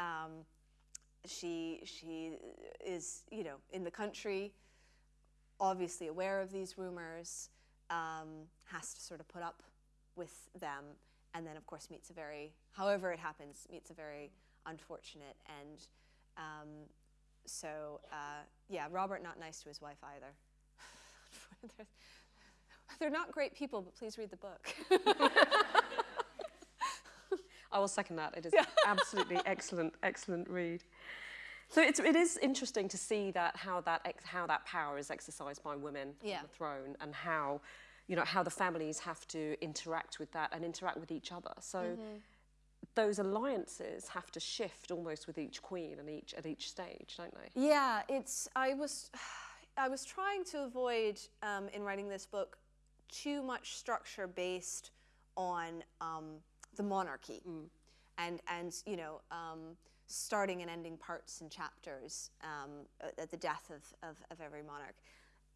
C: Um, she, she is, you know, in the country, obviously aware of these rumors, um, has to sort of put up with them, and then of course meets a very, however it happens, meets a very unfortunate end. Um, so uh, yeah, Robert not nice to his wife either. They're not great people, but please read the book.
B: I will second that. It is absolutely excellent, excellent read. So it's, it is interesting to see that how that ex, how that power is exercised by women
C: Yeah.
B: on the throne, and how you know how the families have to interact with that and interact with each other. So those alliances have to shift almost with each queen and each at each stage, don't they?
C: Yeah, it's. I was, I was trying to avoid um, in writing this book too much structure based on um, the monarchy, and and you know. Um, starting and ending parts and chapters um, at at the death of, of, of every monarch.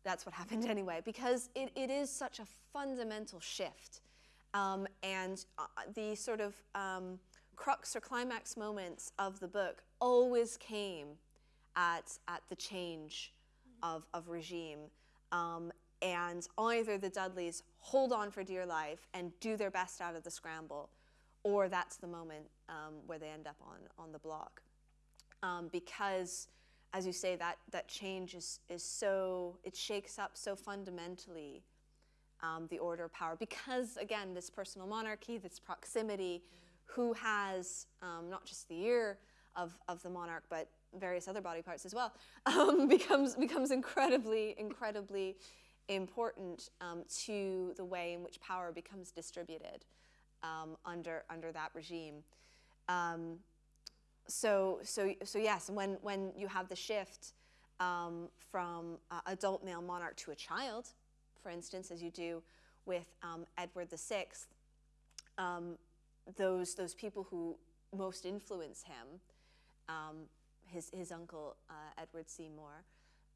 C: That's what happened anyway, because it, it is such a fundamental shift. Um, and uh, the sort of um, crux or climax moments of the book always came at, at the change of, of regime. Um, and either the Dudleys hold on for dear life and do their best out of the scramble, or that's the moment um, where they end up on, on the block. Um, because, as you say, that, that change is, is so, it shakes up so fundamentally um, the order of power. Because again this personal monarchy this proximity who has um, not just the ear of, of the monarch but various other body parts as well um, becomes becomes incredibly incredibly important um, to the way in which power becomes distributed um, under under that regime. Um, so so so yes when when you have the shift um, from uh, adult male monarch to a child for instance as you do with um, edward VI, um, those those people who most influence him um, his his uncle uh, edward seymour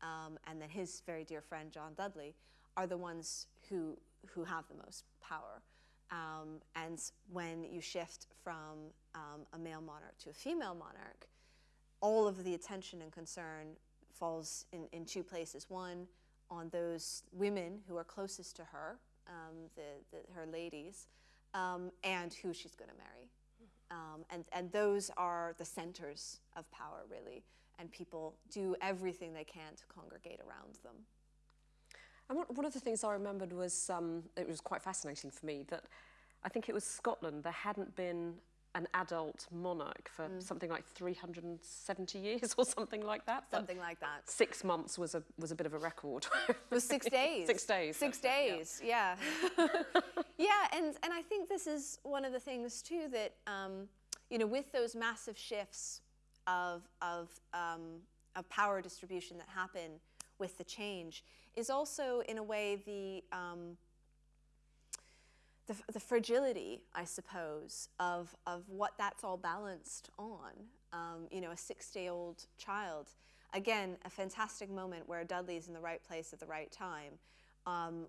C: um, and then his very dear friend john dudley are the ones who who have the most power. Um, and when you shift from um, a male monarch to a female monarch, all of the attention and concern falls in, in two places. One, on those women who are closest to her, um, the, the, her ladies, um, and who she's going to marry. Um, and, and those are the centers of power, really. And people do everything they can to congregate around them.
B: And one, one of the things I remembered was, um, it was quite fascinating for me, that I think it was Scotland, there hadn't been an adult monarch for
C: Mm.
B: something like 370 years or something like that. but
C: Something like that.
B: Six months was a, was a bit of a record.
C: It was six days.
B: Six days,
C: Six
B: it, yeah.
C: days. Yeah. Yeah. and and I think this is one of the things too that um, you know with those massive shifts of of um, of power distribution that happen with the change is also in a way the um, the, the fragility, I suppose, of, of what that's all balanced on. Um, you know, a six day old child. Again, a fantastic moment where Dudley's in the right place at the right time. Um,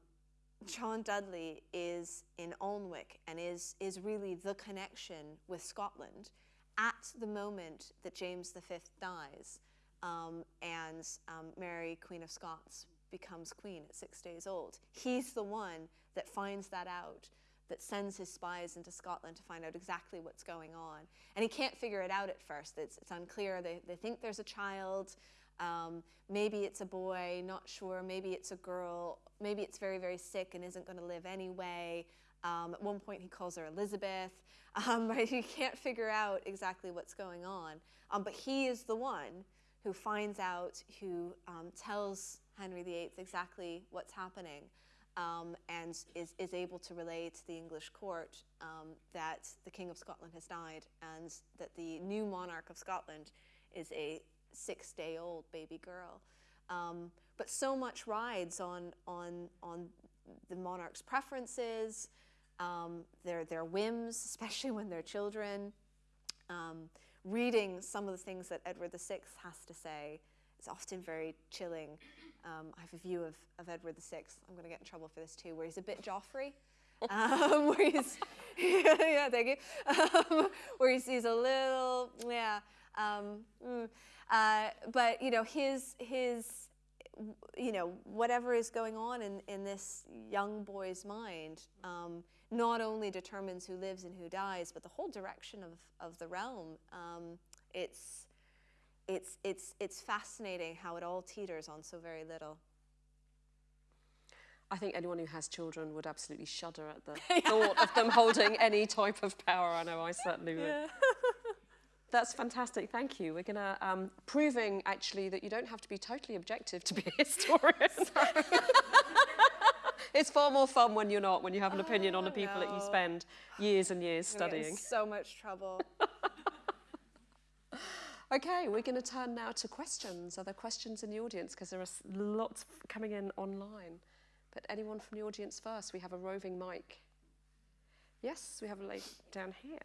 C: John Dudley is in Alnwick and is, is really the connection with Scotland at the moment that James V dies um, and um, Mary, Queen of Scots, becomes queen at six days old. He's the one that finds that out, that sends his spies into Scotland to find out exactly what's going on. And he can't figure it out at first. It's, it's unclear. They, they think there's a child. Um, maybe it's a boy, not sure. Maybe it's a girl. Maybe it's very, very sick and isn't going to live anyway. Um, at one point, he calls her Elizabeth. Um, but he can't figure out exactly what's going on. Um, but he is the one who finds out, who um, tells Henry VIII exactly what's happening, um, and is, is able to relay to the English court um, that the King of Scotland has died and that the new monarch of Scotland is a six day old baby girl. Um, but so much rides on, on, on the monarch's preferences, um, their, their whims, especially when they're children. Um, reading some of the things that Edward VI has to say is often very chilling. Um, I have a view of, of Edward VI, I'm going to get in trouble for this too, where he's a bit Joffrey. um, where he's, yeah, thank you, um, where he's, he's a little, yeah, um, mm, uh, but you know, his, his, you know, whatever is going on in, in this young boy's mind um, not only determines who lives and who dies, but the whole direction of, of the realm. Um, it's, it's, it's, it's fascinating how it all teeters on so very little.
B: I think anyone who has children would absolutely shudder at the thought of them holding any type of power. I know I certainly would. Yeah. That's fantastic. Thank you. We're going to um, proving actually that you don't have to be totally objective to be a historian. it's far more fun when you're not, when you have an opinion oh, on the people no. that you spend years and years studying.
C: so much trouble.
B: Okay, we're going to turn now to questions. Are there questions in the audience? Because there are lots coming in online. But anyone from the audience first? We have a roving mic. Yes, we have a lady down here.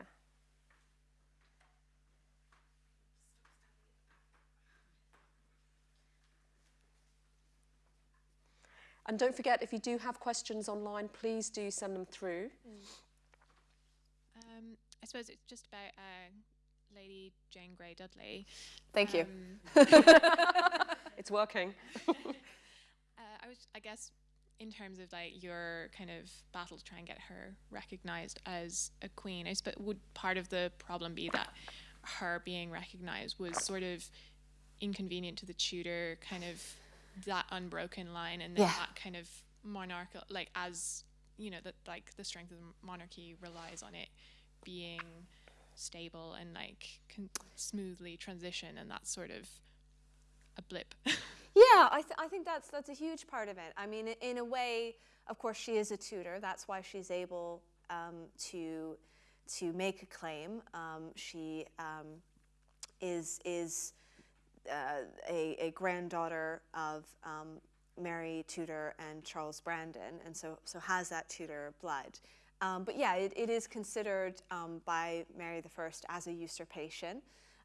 B: And don't forget, if you do have questions online, please do send them through.
D: Um, I suppose it's just about uh, Lady Jane Grey Dudley.
B: Thank um, you. it's working.
D: uh, I was, I guess, in terms of like your kind of battle to try and get her recognized as a queen, I suppose would part of the problem be that her being recognized was sort of inconvenient to the Tudor kind of that unbroken line and yeah. that kind of monarchical like as you know that like the strength of the monarchy relies on it being stable and like can smoothly transition and that's sort of a blip.
C: Yeah I, th- I think that's that's a huge part of it. I mean in a way of course she is a Tudor that's why she's able um, to to make a claim. Um, she um, is is uh, a, a, granddaughter of um, Mary Tudor and Charles Brandon, and so, so has that Tudor blood. Um, but yeah, it, it is considered um, by Mary I as a usurpation,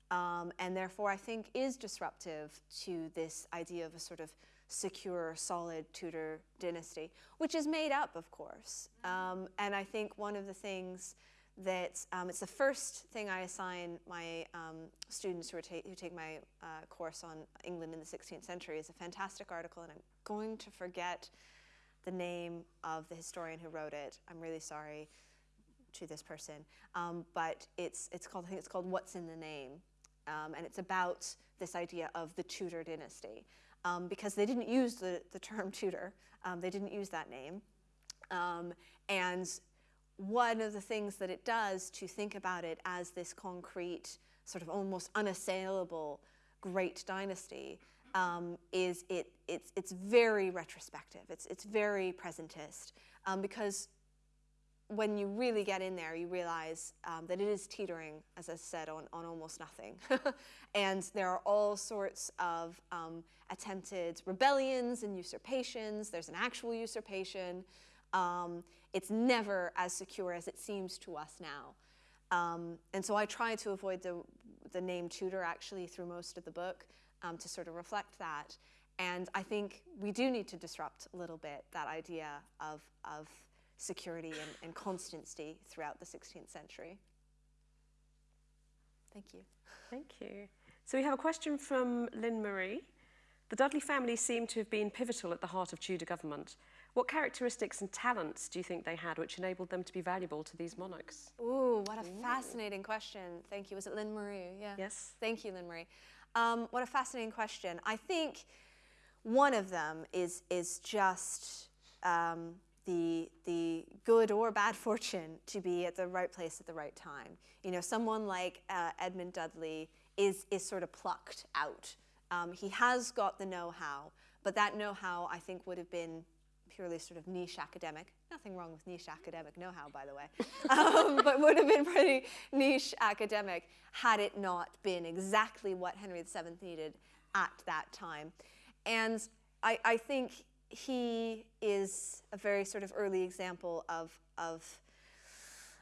C: um, and therefore I think is disruptive to this idea of a sort of secure, solid Tudor dynasty, which is made up, of course. Um, and I think one of the things that um, it's the first thing I assign my um, students who, ta who, take my uh, course on England in the 16th century is a fantastic article, and I'm going to forget the name of the historian who wrote it. I'm really sorry to this person, um, but it's it's called I think it's called What's in the Name, um, and it's about this idea of the Tudor dynasty. Um, because they didn't use the the term Tudor, um, they didn't use that name, and one of the things that it does to think about it as this concrete, sort of almost unassailable great dynasty um, is it, it's, it's very retrospective. It's, it's very presentist um, because when you really get in there, you realize um, that it is teetering, as I said, on, on almost nothing. and there are all sorts of um, attempted rebellions and usurpations. There's an actual usurpation. Um, it's never as secure as it seems to us now. Um, and so I try to avoid the, the name Tudor actually through most of the book um, to sort of reflect that. And I think we do need to disrupt a little bit that idea of, of security and, and constancy throughout the 16th century. Thank you.
B: Thank you. So we have a question from Lynn Marie. The Dudley family seem to have been pivotal at the heart of Tudor government. What characteristics and talents do you think they had which enabled them to be valuable to these monarchs?
C: Ooh, what a Ooh. fascinating question. Thank you. Was it Lynn Marie?
B: Yeah. Yes.
C: Thank you, Lynn Marie. Um, what a fascinating question. I think one of them is, is just um, the, the good or bad fortune to be at the right place at the right time. You know, someone like uh, Edmund Dudley is, is sort of plucked out. Um, he has got the know-how, but that know-how I think would have been purely sort of niche academic. Nothing wrong with niche academic know-how, by the way, um, but would have been pretty niche academic had it not been exactly what Henry VII needed at that time. And I, I think he is a very sort of early example of, of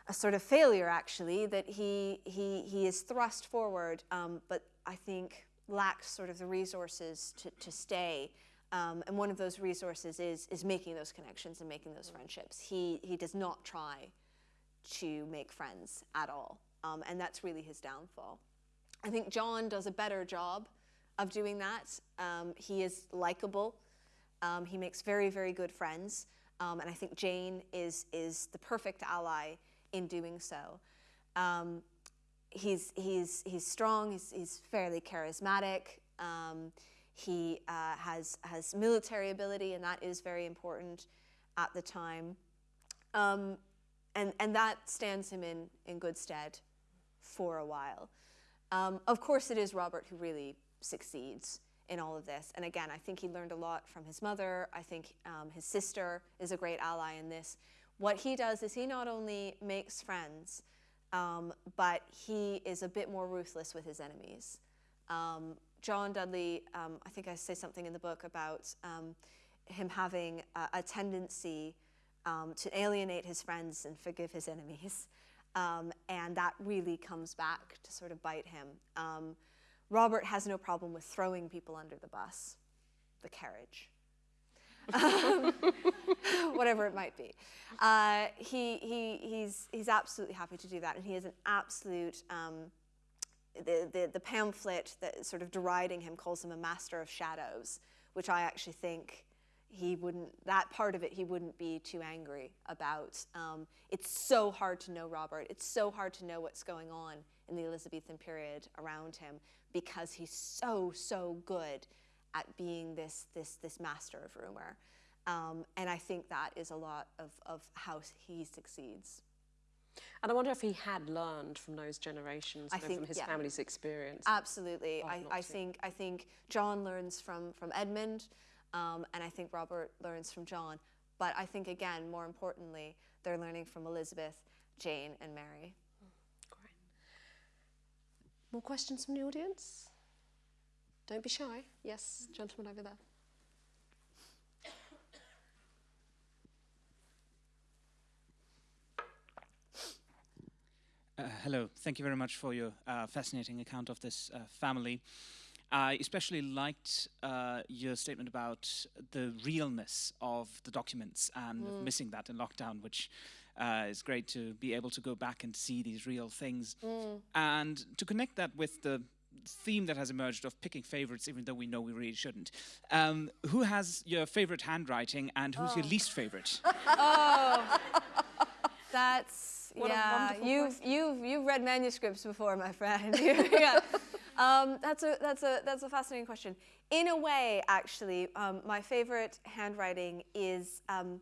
C: a sort of failure, actually, that he, he, he is thrust forward, um, but I think lacks sort of the resources to, to stay. Um, and one of those resources is, is making those connections and making those friendships. He, he does not try to make friends at all. Um, and that's really his downfall. I think John does a better job of doing that. Um, he is likable. Um, he makes very, very good friends. Um, and I think Jane is, is the perfect ally in doing so. Um, he's, he's, he's strong, he's, he's fairly charismatic. He uh, has, has military ability, and that is very important. at the time. Um, and, and that stands him in, in good stead for a while. Um, of course, it is Robert who really succeeds in all of this. And again, I think he learned a lot from his mother. I think um, his sister is a great ally in this. What he does is he not only makes friends, um, but he is a bit more ruthless with his enemies. Um, John Dudley, um, I think I say something in the book about um, him having a, a tendency um, to alienate his friends and forgive his enemies. Um, and that really comes back to sort of bite him. Um, Robert has no problem with throwing people under the bus, the carriage, um, whatever it might be. Uh, he, he, he's, he's absolutely happy to do that, and he is an absolute. The, the, the pamphlet that sort of deriding him calls him a master of shadows, which I actually think he wouldn't, that part of it, he wouldn't be too angry about. Um, it's so hard to know Robert. It's so hard to know what's going on in the Elizabethan period around him because he's so, so good at being this, this, this master of rumor. Um, and I think that is a lot of, of how he succeeds.
B: And I wonder if he had learned from those generations, know,
C: think,
B: from his
C: yeah.
B: family's experience.
C: Absolutely. I, I think I think John learns from from Edmund, um, and I think Robert learns from John. But I think again, more importantly, they're learning from Elizabeth, Jane, and Mary.
B: Great. More questions from the audience? Don't be shy. Yes, gentleman over there.
E: Hello, thank you very much for your uh, fascinating account of this uh, family. I especially liked uh, your statement about the realness of the documents and of missing that in lockdown, which uh, is great to be able to go back and see these real things. And to connect that with the theme that has emerged of picking favorites, even though we know we really shouldn't. Um, who has your favorite handwriting and who's your least favorite?
C: Oh, that's
B: What
C: yeah. You've you've you've read manuscripts before, my friend. yeah. Um, that's a that's a that's a fascinating question. In a way, actually, um, my favorite handwriting is. Um,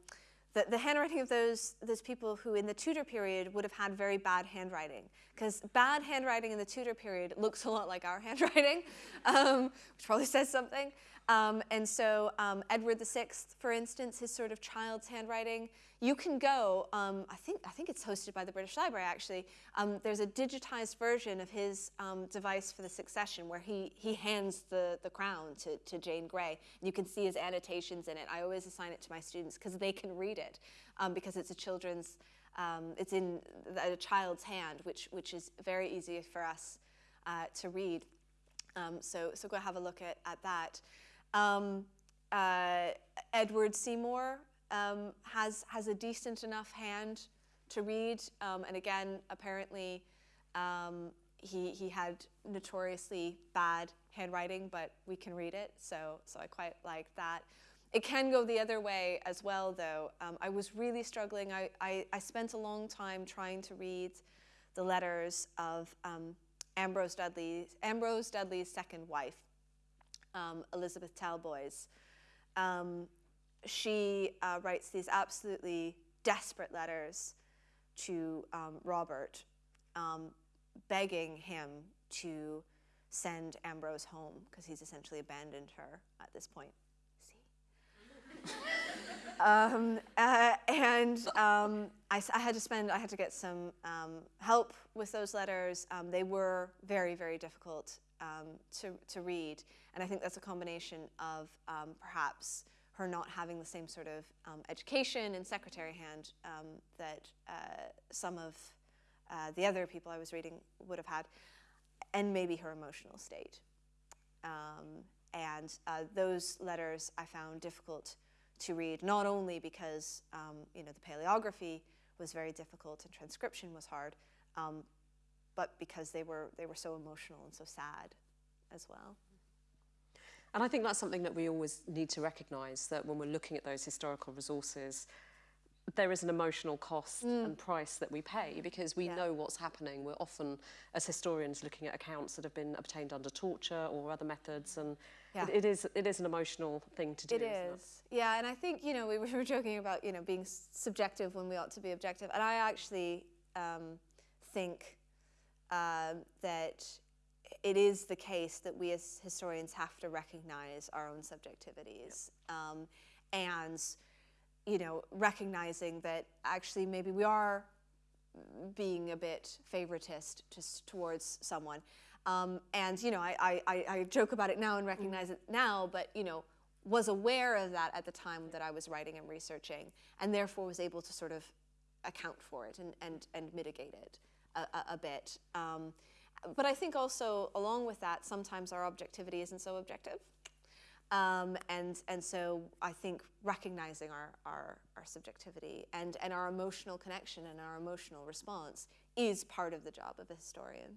C: the, the handwriting of those those people who in the Tudor period would have had very bad handwriting because bad handwriting in the Tudor period looks a lot like our handwriting, um, which probably says something. Um, and so um, Edward VI, for instance, his sort of child's handwriting, you can go. Um, I think I think it's hosted by the British Library actually. Um, there's a digitized version of his um, device for the succession where he he hands the the crown to, to Jane Grey. You can see his annotations in it. I always assign it to my students because they can read it um, because it's a children's. It's in a child's hand, which which is very easy for us uh, to read. So so go have a look at at that. Um, uh, Edward Seymour um, has has a decent enough hand to read, um, and again, apparently, um, he he had notoriously bad handwriting, but we can read it, so so I quite like that. It can go the other way as well, though. Um, I was really struggling. I, I, I spent a long time trying to read the letters of um, Ambrose Dudley, Ambrose Dudley's second wife, um, Elizabeth Talboys. Um, she uh, writes these absolutely desperate letters to um, Robert, um, begging him to send Ambrose home because he's essentially abandoned her at this point. See? um, uh, and um, I, I had to spend, I had to get some um, help with those letters. Um, they were very, very difficult um, to, to read. And I think that's a combination of um, perhaps her not having the same sort of um, education and secretary hand um, that uh, some of uh, the other people I was reading would have had, and maybe her emotional state. Um, and uh, those letters I found difficult to read, not only because um, you know the paleography was very difficult and transcription was hard, um, but because they were they were so emotional and so sad as well.
B: And I think that's something that we always need to recognise that when we're looking at those historical resources, there is an emotional cost and price that we pay because we
C: Yeah.
B: know what's happening. We're often, as historians, looking at accounts that have been obtained under torture or other methods, and
C: Yeah.
B: it, it is it is an emotional thing to do.
C: It is. Yeah, and I think, you know, we were joking about, you know, being subjective when we ought to be objective. And I actually um, think um, that it is the case that we as historians have to recognize our own subjectivities. Um, and, you know, recognizing that actually maybe we are being a bit favoritist just towards someone. Um, and you know, I, I, I- I joke about it now and recognize it now, but you know, was aware of that at the time that I was writing and researching, and therefore was able to sort of account for it and, and, and mitigate it a, a, a bit. Um, but I think also along with that, sometimes our objectivity isn't so objective. Um, and, and so I think recognizing our, our, our subjectivity and, and our emotional connection and our emotional response is part of the job of a historian.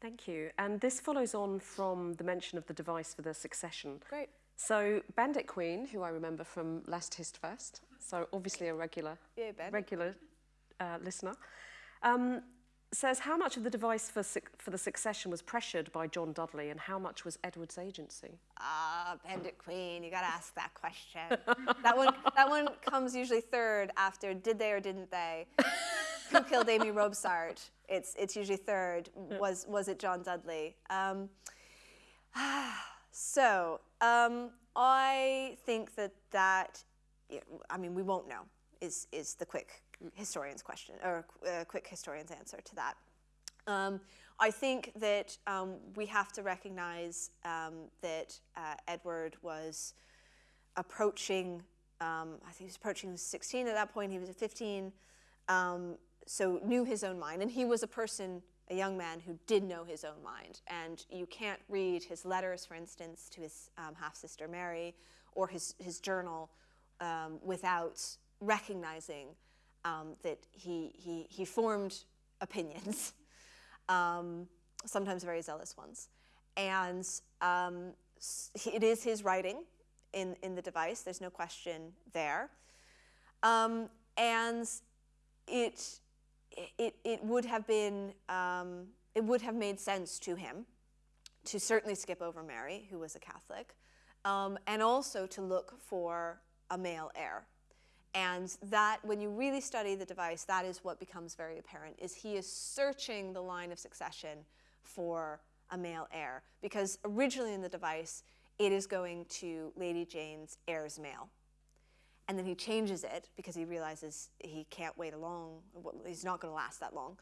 B: Thank you. And this follows on from the mention of the device for the succession.
C: Great.
B: So Bandit Queen, who I remember from Last Hist First, so obviously a regular,
C: Bandit.
B: regular uh, listener, um, says how much of the device for, for the succession was pressured by John Dudley and how much was Edward's agency?
C: Ah, Bandit Queen, you gotta ask that question. that one, that one comes usually third after did they or didn't they? Who killed Amy Robsart? It's, it's usually third. Was, was it John Dudley? Um, so um, I think that that, I mean, we won't know is, is the quick historian's question or a quick historian's answer to that. Um, I think that um, we have to recognize um, that uh, Edward was approaching, um, I think he was approaching 16 at that point, he was 15, um, so knew his own mind. And he was a person, a young man who did know his own mind. And you can't read his letters, for instance, to his um, half sister Mary or his, his journal without recognizing um, that he, he, he formed opinions um, sometimes very zealous ones. And um, it is his writing in, in the device, there's no question there. Um, and it, it, it would have been, um, it would have made sense to him to certainly skip over Mary, who was a Catholic, um, and also to look for a male heir. And that, when you really study the device, that is what becomes very apparent, is he is searching the line of succession for a male heir. Because originally in the device, it is going to Lady Jane's heirs male. And then he changes it because he realizes he can't wait a long, well, he's not going to last that long.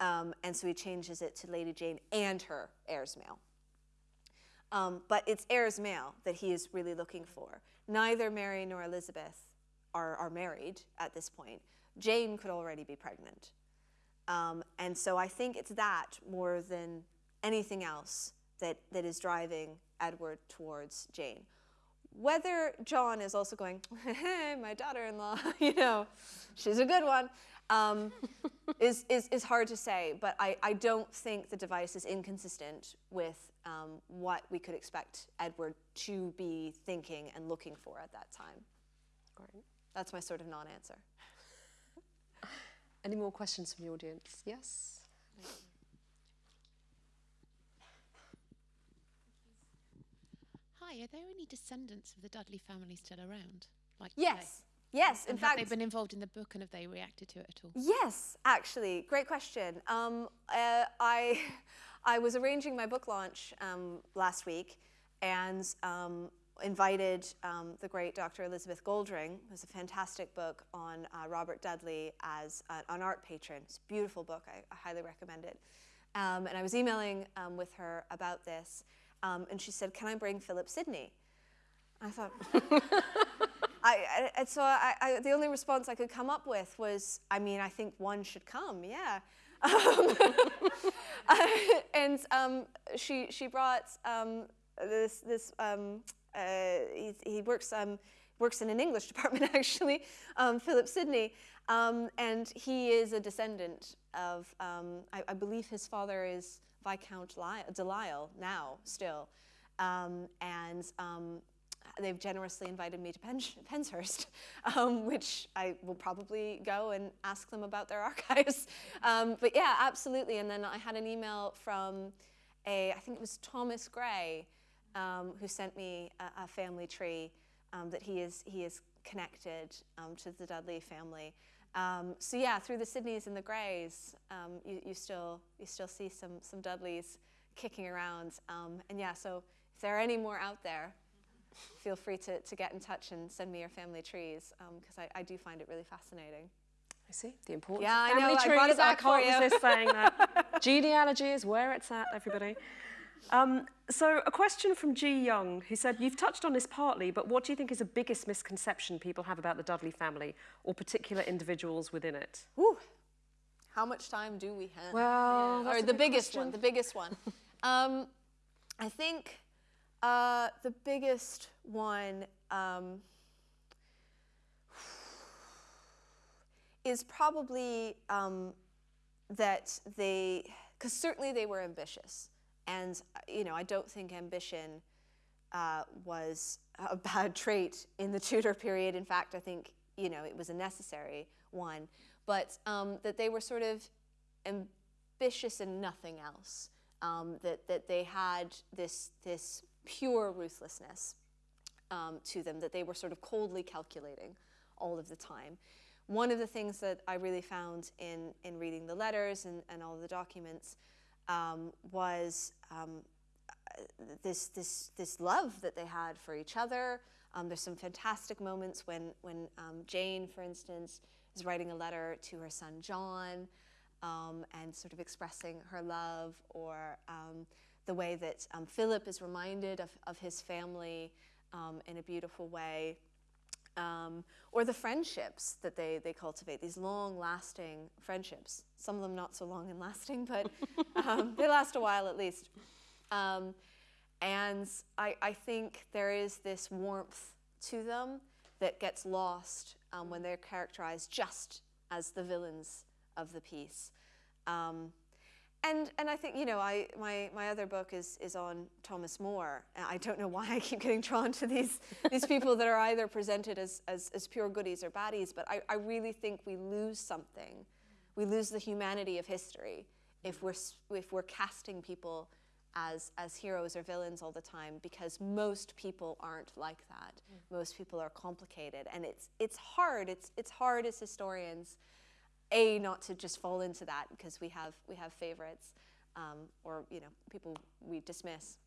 C: Um, and so he changes it to Lady Jane and her heirs male. Um, but it's heirs male that he is really looking for. Neither Mary nor Elizabeth are, are married at this point. Jane could already be pregnant. Um, and so I think it's that more than anything else that, that is driving Edward towards Jane. Whether John is also going, hey, my daughter-in-law, you know, she's a good one, um, is, is, is hard to say. But I, I don't think the device is inconsistent with um, what we could expect Edward to be thinking and looking for at that time.
B: Great.
C: That's my sort of non-answer.
B: Any more questions from the audience? Yes?
F: Hi, are there any descendants of the Dudley family still around? Like today?
C: Yes, yes. In
F: And have
C: fact,
F: they've been involved in the book and have they reacted to it at all?
C: Yes, actually, great question. Um, uh, I, I was arranging my book launch um, last week and um, invited um, the great Dr. Elizabeth Goldring, who's a fantastic book on uh, Robert Dudley as a, an art patron. It's a beautiful book, I, I highly recommend it. Um, and I was emailing um, with her about this, um, and she said, Can I bring Philip Sidney? I thought, I, I, so I, the only response I could come up with was, I mean, I think one should come, yeah. And um, she, she brought um, this, this uh, he, he works, um, works in an English department actually, um, Philip Sidney, um, and he is a descendant of, um, I, I believe his father is Viscount Li- De L'Isle now, still. Um, and um, they've generously invited me to Pen- Penshurst, um, which I will probably go and ask them about their archives. Um, but yeah, absolutely. And then I had an email from a, I think it was Thomas Gray, um, who sent me a, a family tree um, that he is he is connected um, to the Dudley family. Um, so yeah, through the Sidneys and the Greys, um, you, you still you still see some some Dudleys kicking around. Um, and yeah, so if there are any more out there, feel free to, to get in touch and send me your family trees because I, I do find it really fascinating.
B: I see the importance
C: Yeah,
B: of
C: I know,
B: family
C: I brought it back for
B: can't resist saying that. Genealogy is where it's at, everybody. Um, so, a question from G. Young, who said, You've touched on this partly, but what do you think is the biggest misconception people have about the Dudley family or particular individuals within it?
C: Whew. How much time do we have?
B: Well, that's
C: or the biggest
B: question.
C: one. The biggest one. um, I think uh, the biggest one um, is probably um, that they, because certainly they were ambitious, and you know I don't think ambition uh, was a bad trait in the Tudor period. In fact, I think you know it was a necessary one, but um, that they were sort of ambitious and nothing else. Um, that that they had this this pure ruthlessness um, to them. That they were sort of coldly calculating all of the time. One of the things that I really found in in reading the letters and, and all the documents um, was um, this this this love that they had for each other. Um, there's some fantastic moments when when um, Jane, for instance, is writing a letter to her son John, um, and sort of expressing her love, or um, the way that Philip is reminded of, of his family in a beautiful way. Um, or the friendships that they, they cultivate, these long lasting friendships. Some of them not so long and lasting, but um, they last a while at least. Um, and I, I think there is this warmth to them that gets lost um, when they're characterized just as the villains of the piece. Um, and, and I think, you know, I, my, my other book is, is on Thomas More. I don't know why I keep getting drawn to these, these people that are either presented as, as, as pure goodies or baddies, but I, I really think we lose something. We lose the humanity of history if we're, if we're casting people as, as heroes or villains all the time because most people aren't like that. Mm. Most people are complicated. And it's, it's hard. It's, it's hard as historians a not to just fall into that because we have we have favorites um, or you know people we dismiss.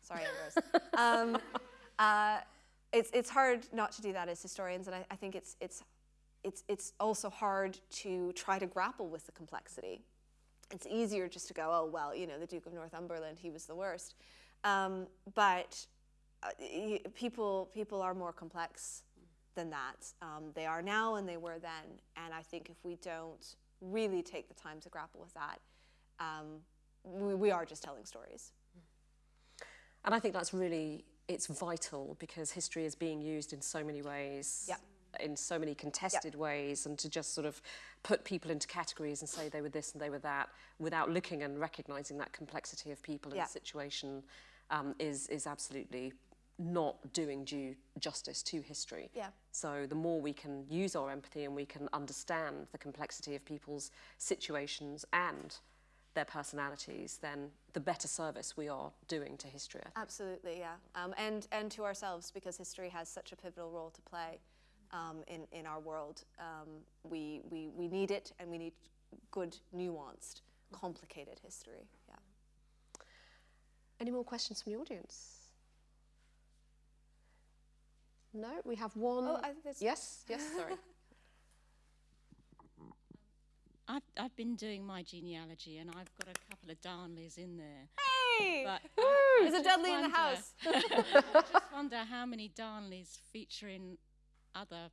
C: Sorry Ambrose. Um, uh, it's it's hard not to do that as historians and I, I think it's it's it's it's also hard to try to grapple with the complexity. It's easier just to go oh well you know the Duke of Northumberland he was the worst. Um, but uh, y- people people are more complex than that. Um, they are now and they were then. And I think if we don't really take the time to grapple with that, um, we, we are just telling stories.
B: And I think that's really, it's vital because history is being used in so many ways.
C: Yeah.
B: In so many contested ways, and to just sort of put people into categories and say they were this and they were that without looking and recognizing that complexity of people
C: Yeah.
B: and situation um, is, is absolutely not doing due justice to history.
C: Yeah.
B: So the more we can use our empathy and we can understand the complexity of people's situations and their personalities, then the better service we are doing to history.
C: Absolutely, yeah. Um, and, and to ourselves, because history has such a pivotal role to play um, in, in our world. Um, we, we, we need it, and we need good, nuanced, complicated history. Yeah.
B: Any more questions from the audience? No, we have one.
C: Oh, I
B: yes, yes, sorry.
G: I've, I've been doing my genealogy and I've got a couple of Darnleys in there.
C: Hey!
G: But I- I
C: There's a
G: just
C: Dudley in the house.
G: I just wonder how many Darnleys feature in other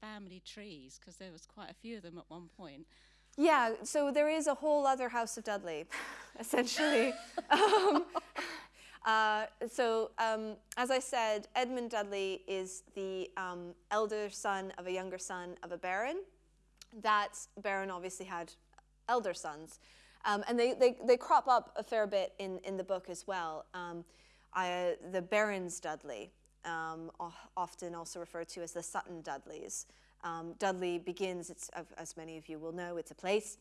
G: family trees because there was quite a few of them at one point.
C: Yeah, so there is a whole other House of Dudley, essentially. um, uh, so, um, as I said, Edmund Dudley is the um, elder son of a younger son of a baron. That baron obviously had elder sons. Um, and they, they, they crop up a fair bit in, in the book as well. Um, I, the Barons Dudley um, often also referred to as the Sutton Dudleys. Um, Dudley begins, it's, as many of you will know, it's a place,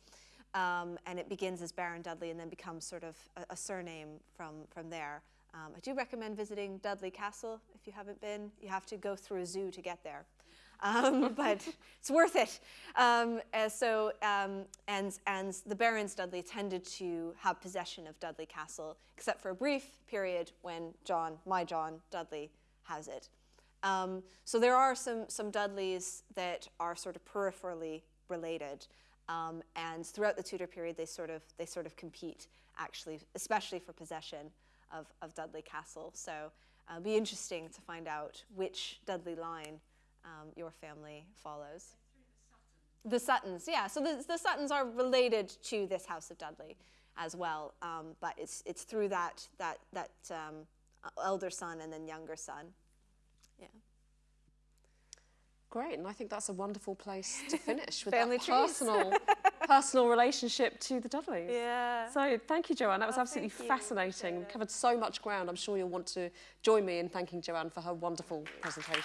C: um, and it begins as Baron Dudley and then becomes sort of a, a surname from, from there. Um, I do recommend visiting Dudley Castle if you haven't been. You have to go through a zoo to get there. Um, but it's worth it. Um, uh, so, um, and, and the barons Dudley tended to have possession of Dudley Castle, except for a brief period when John, my John Dudley, has it. Um, so there are some, some Dudleys that are sort of peripherally related. Um, and throughout the Tudor period, they sort of, they sort of compete, actually, especially for possession of, of Dudley Castle. So uh, it'll be interesting to find out which Dudley line um, your family follows. The Suttons, yeah. So the, the Suttons are related to this House of Dudley as well, um, but it's, it's through that, that, that um, elder son and then younger son.
B: Great, and I think that's a wonderful place to finish with
C: Family
B: that personal, personal relationship to the Dudleys.
C: Yeah.
B: So thank you, Joanne. That was
C: Oh,
B: absolutely fascinating. We covered so much ground. I'm sure you'll want to join me in thanking Joanne for her wonderful presentation.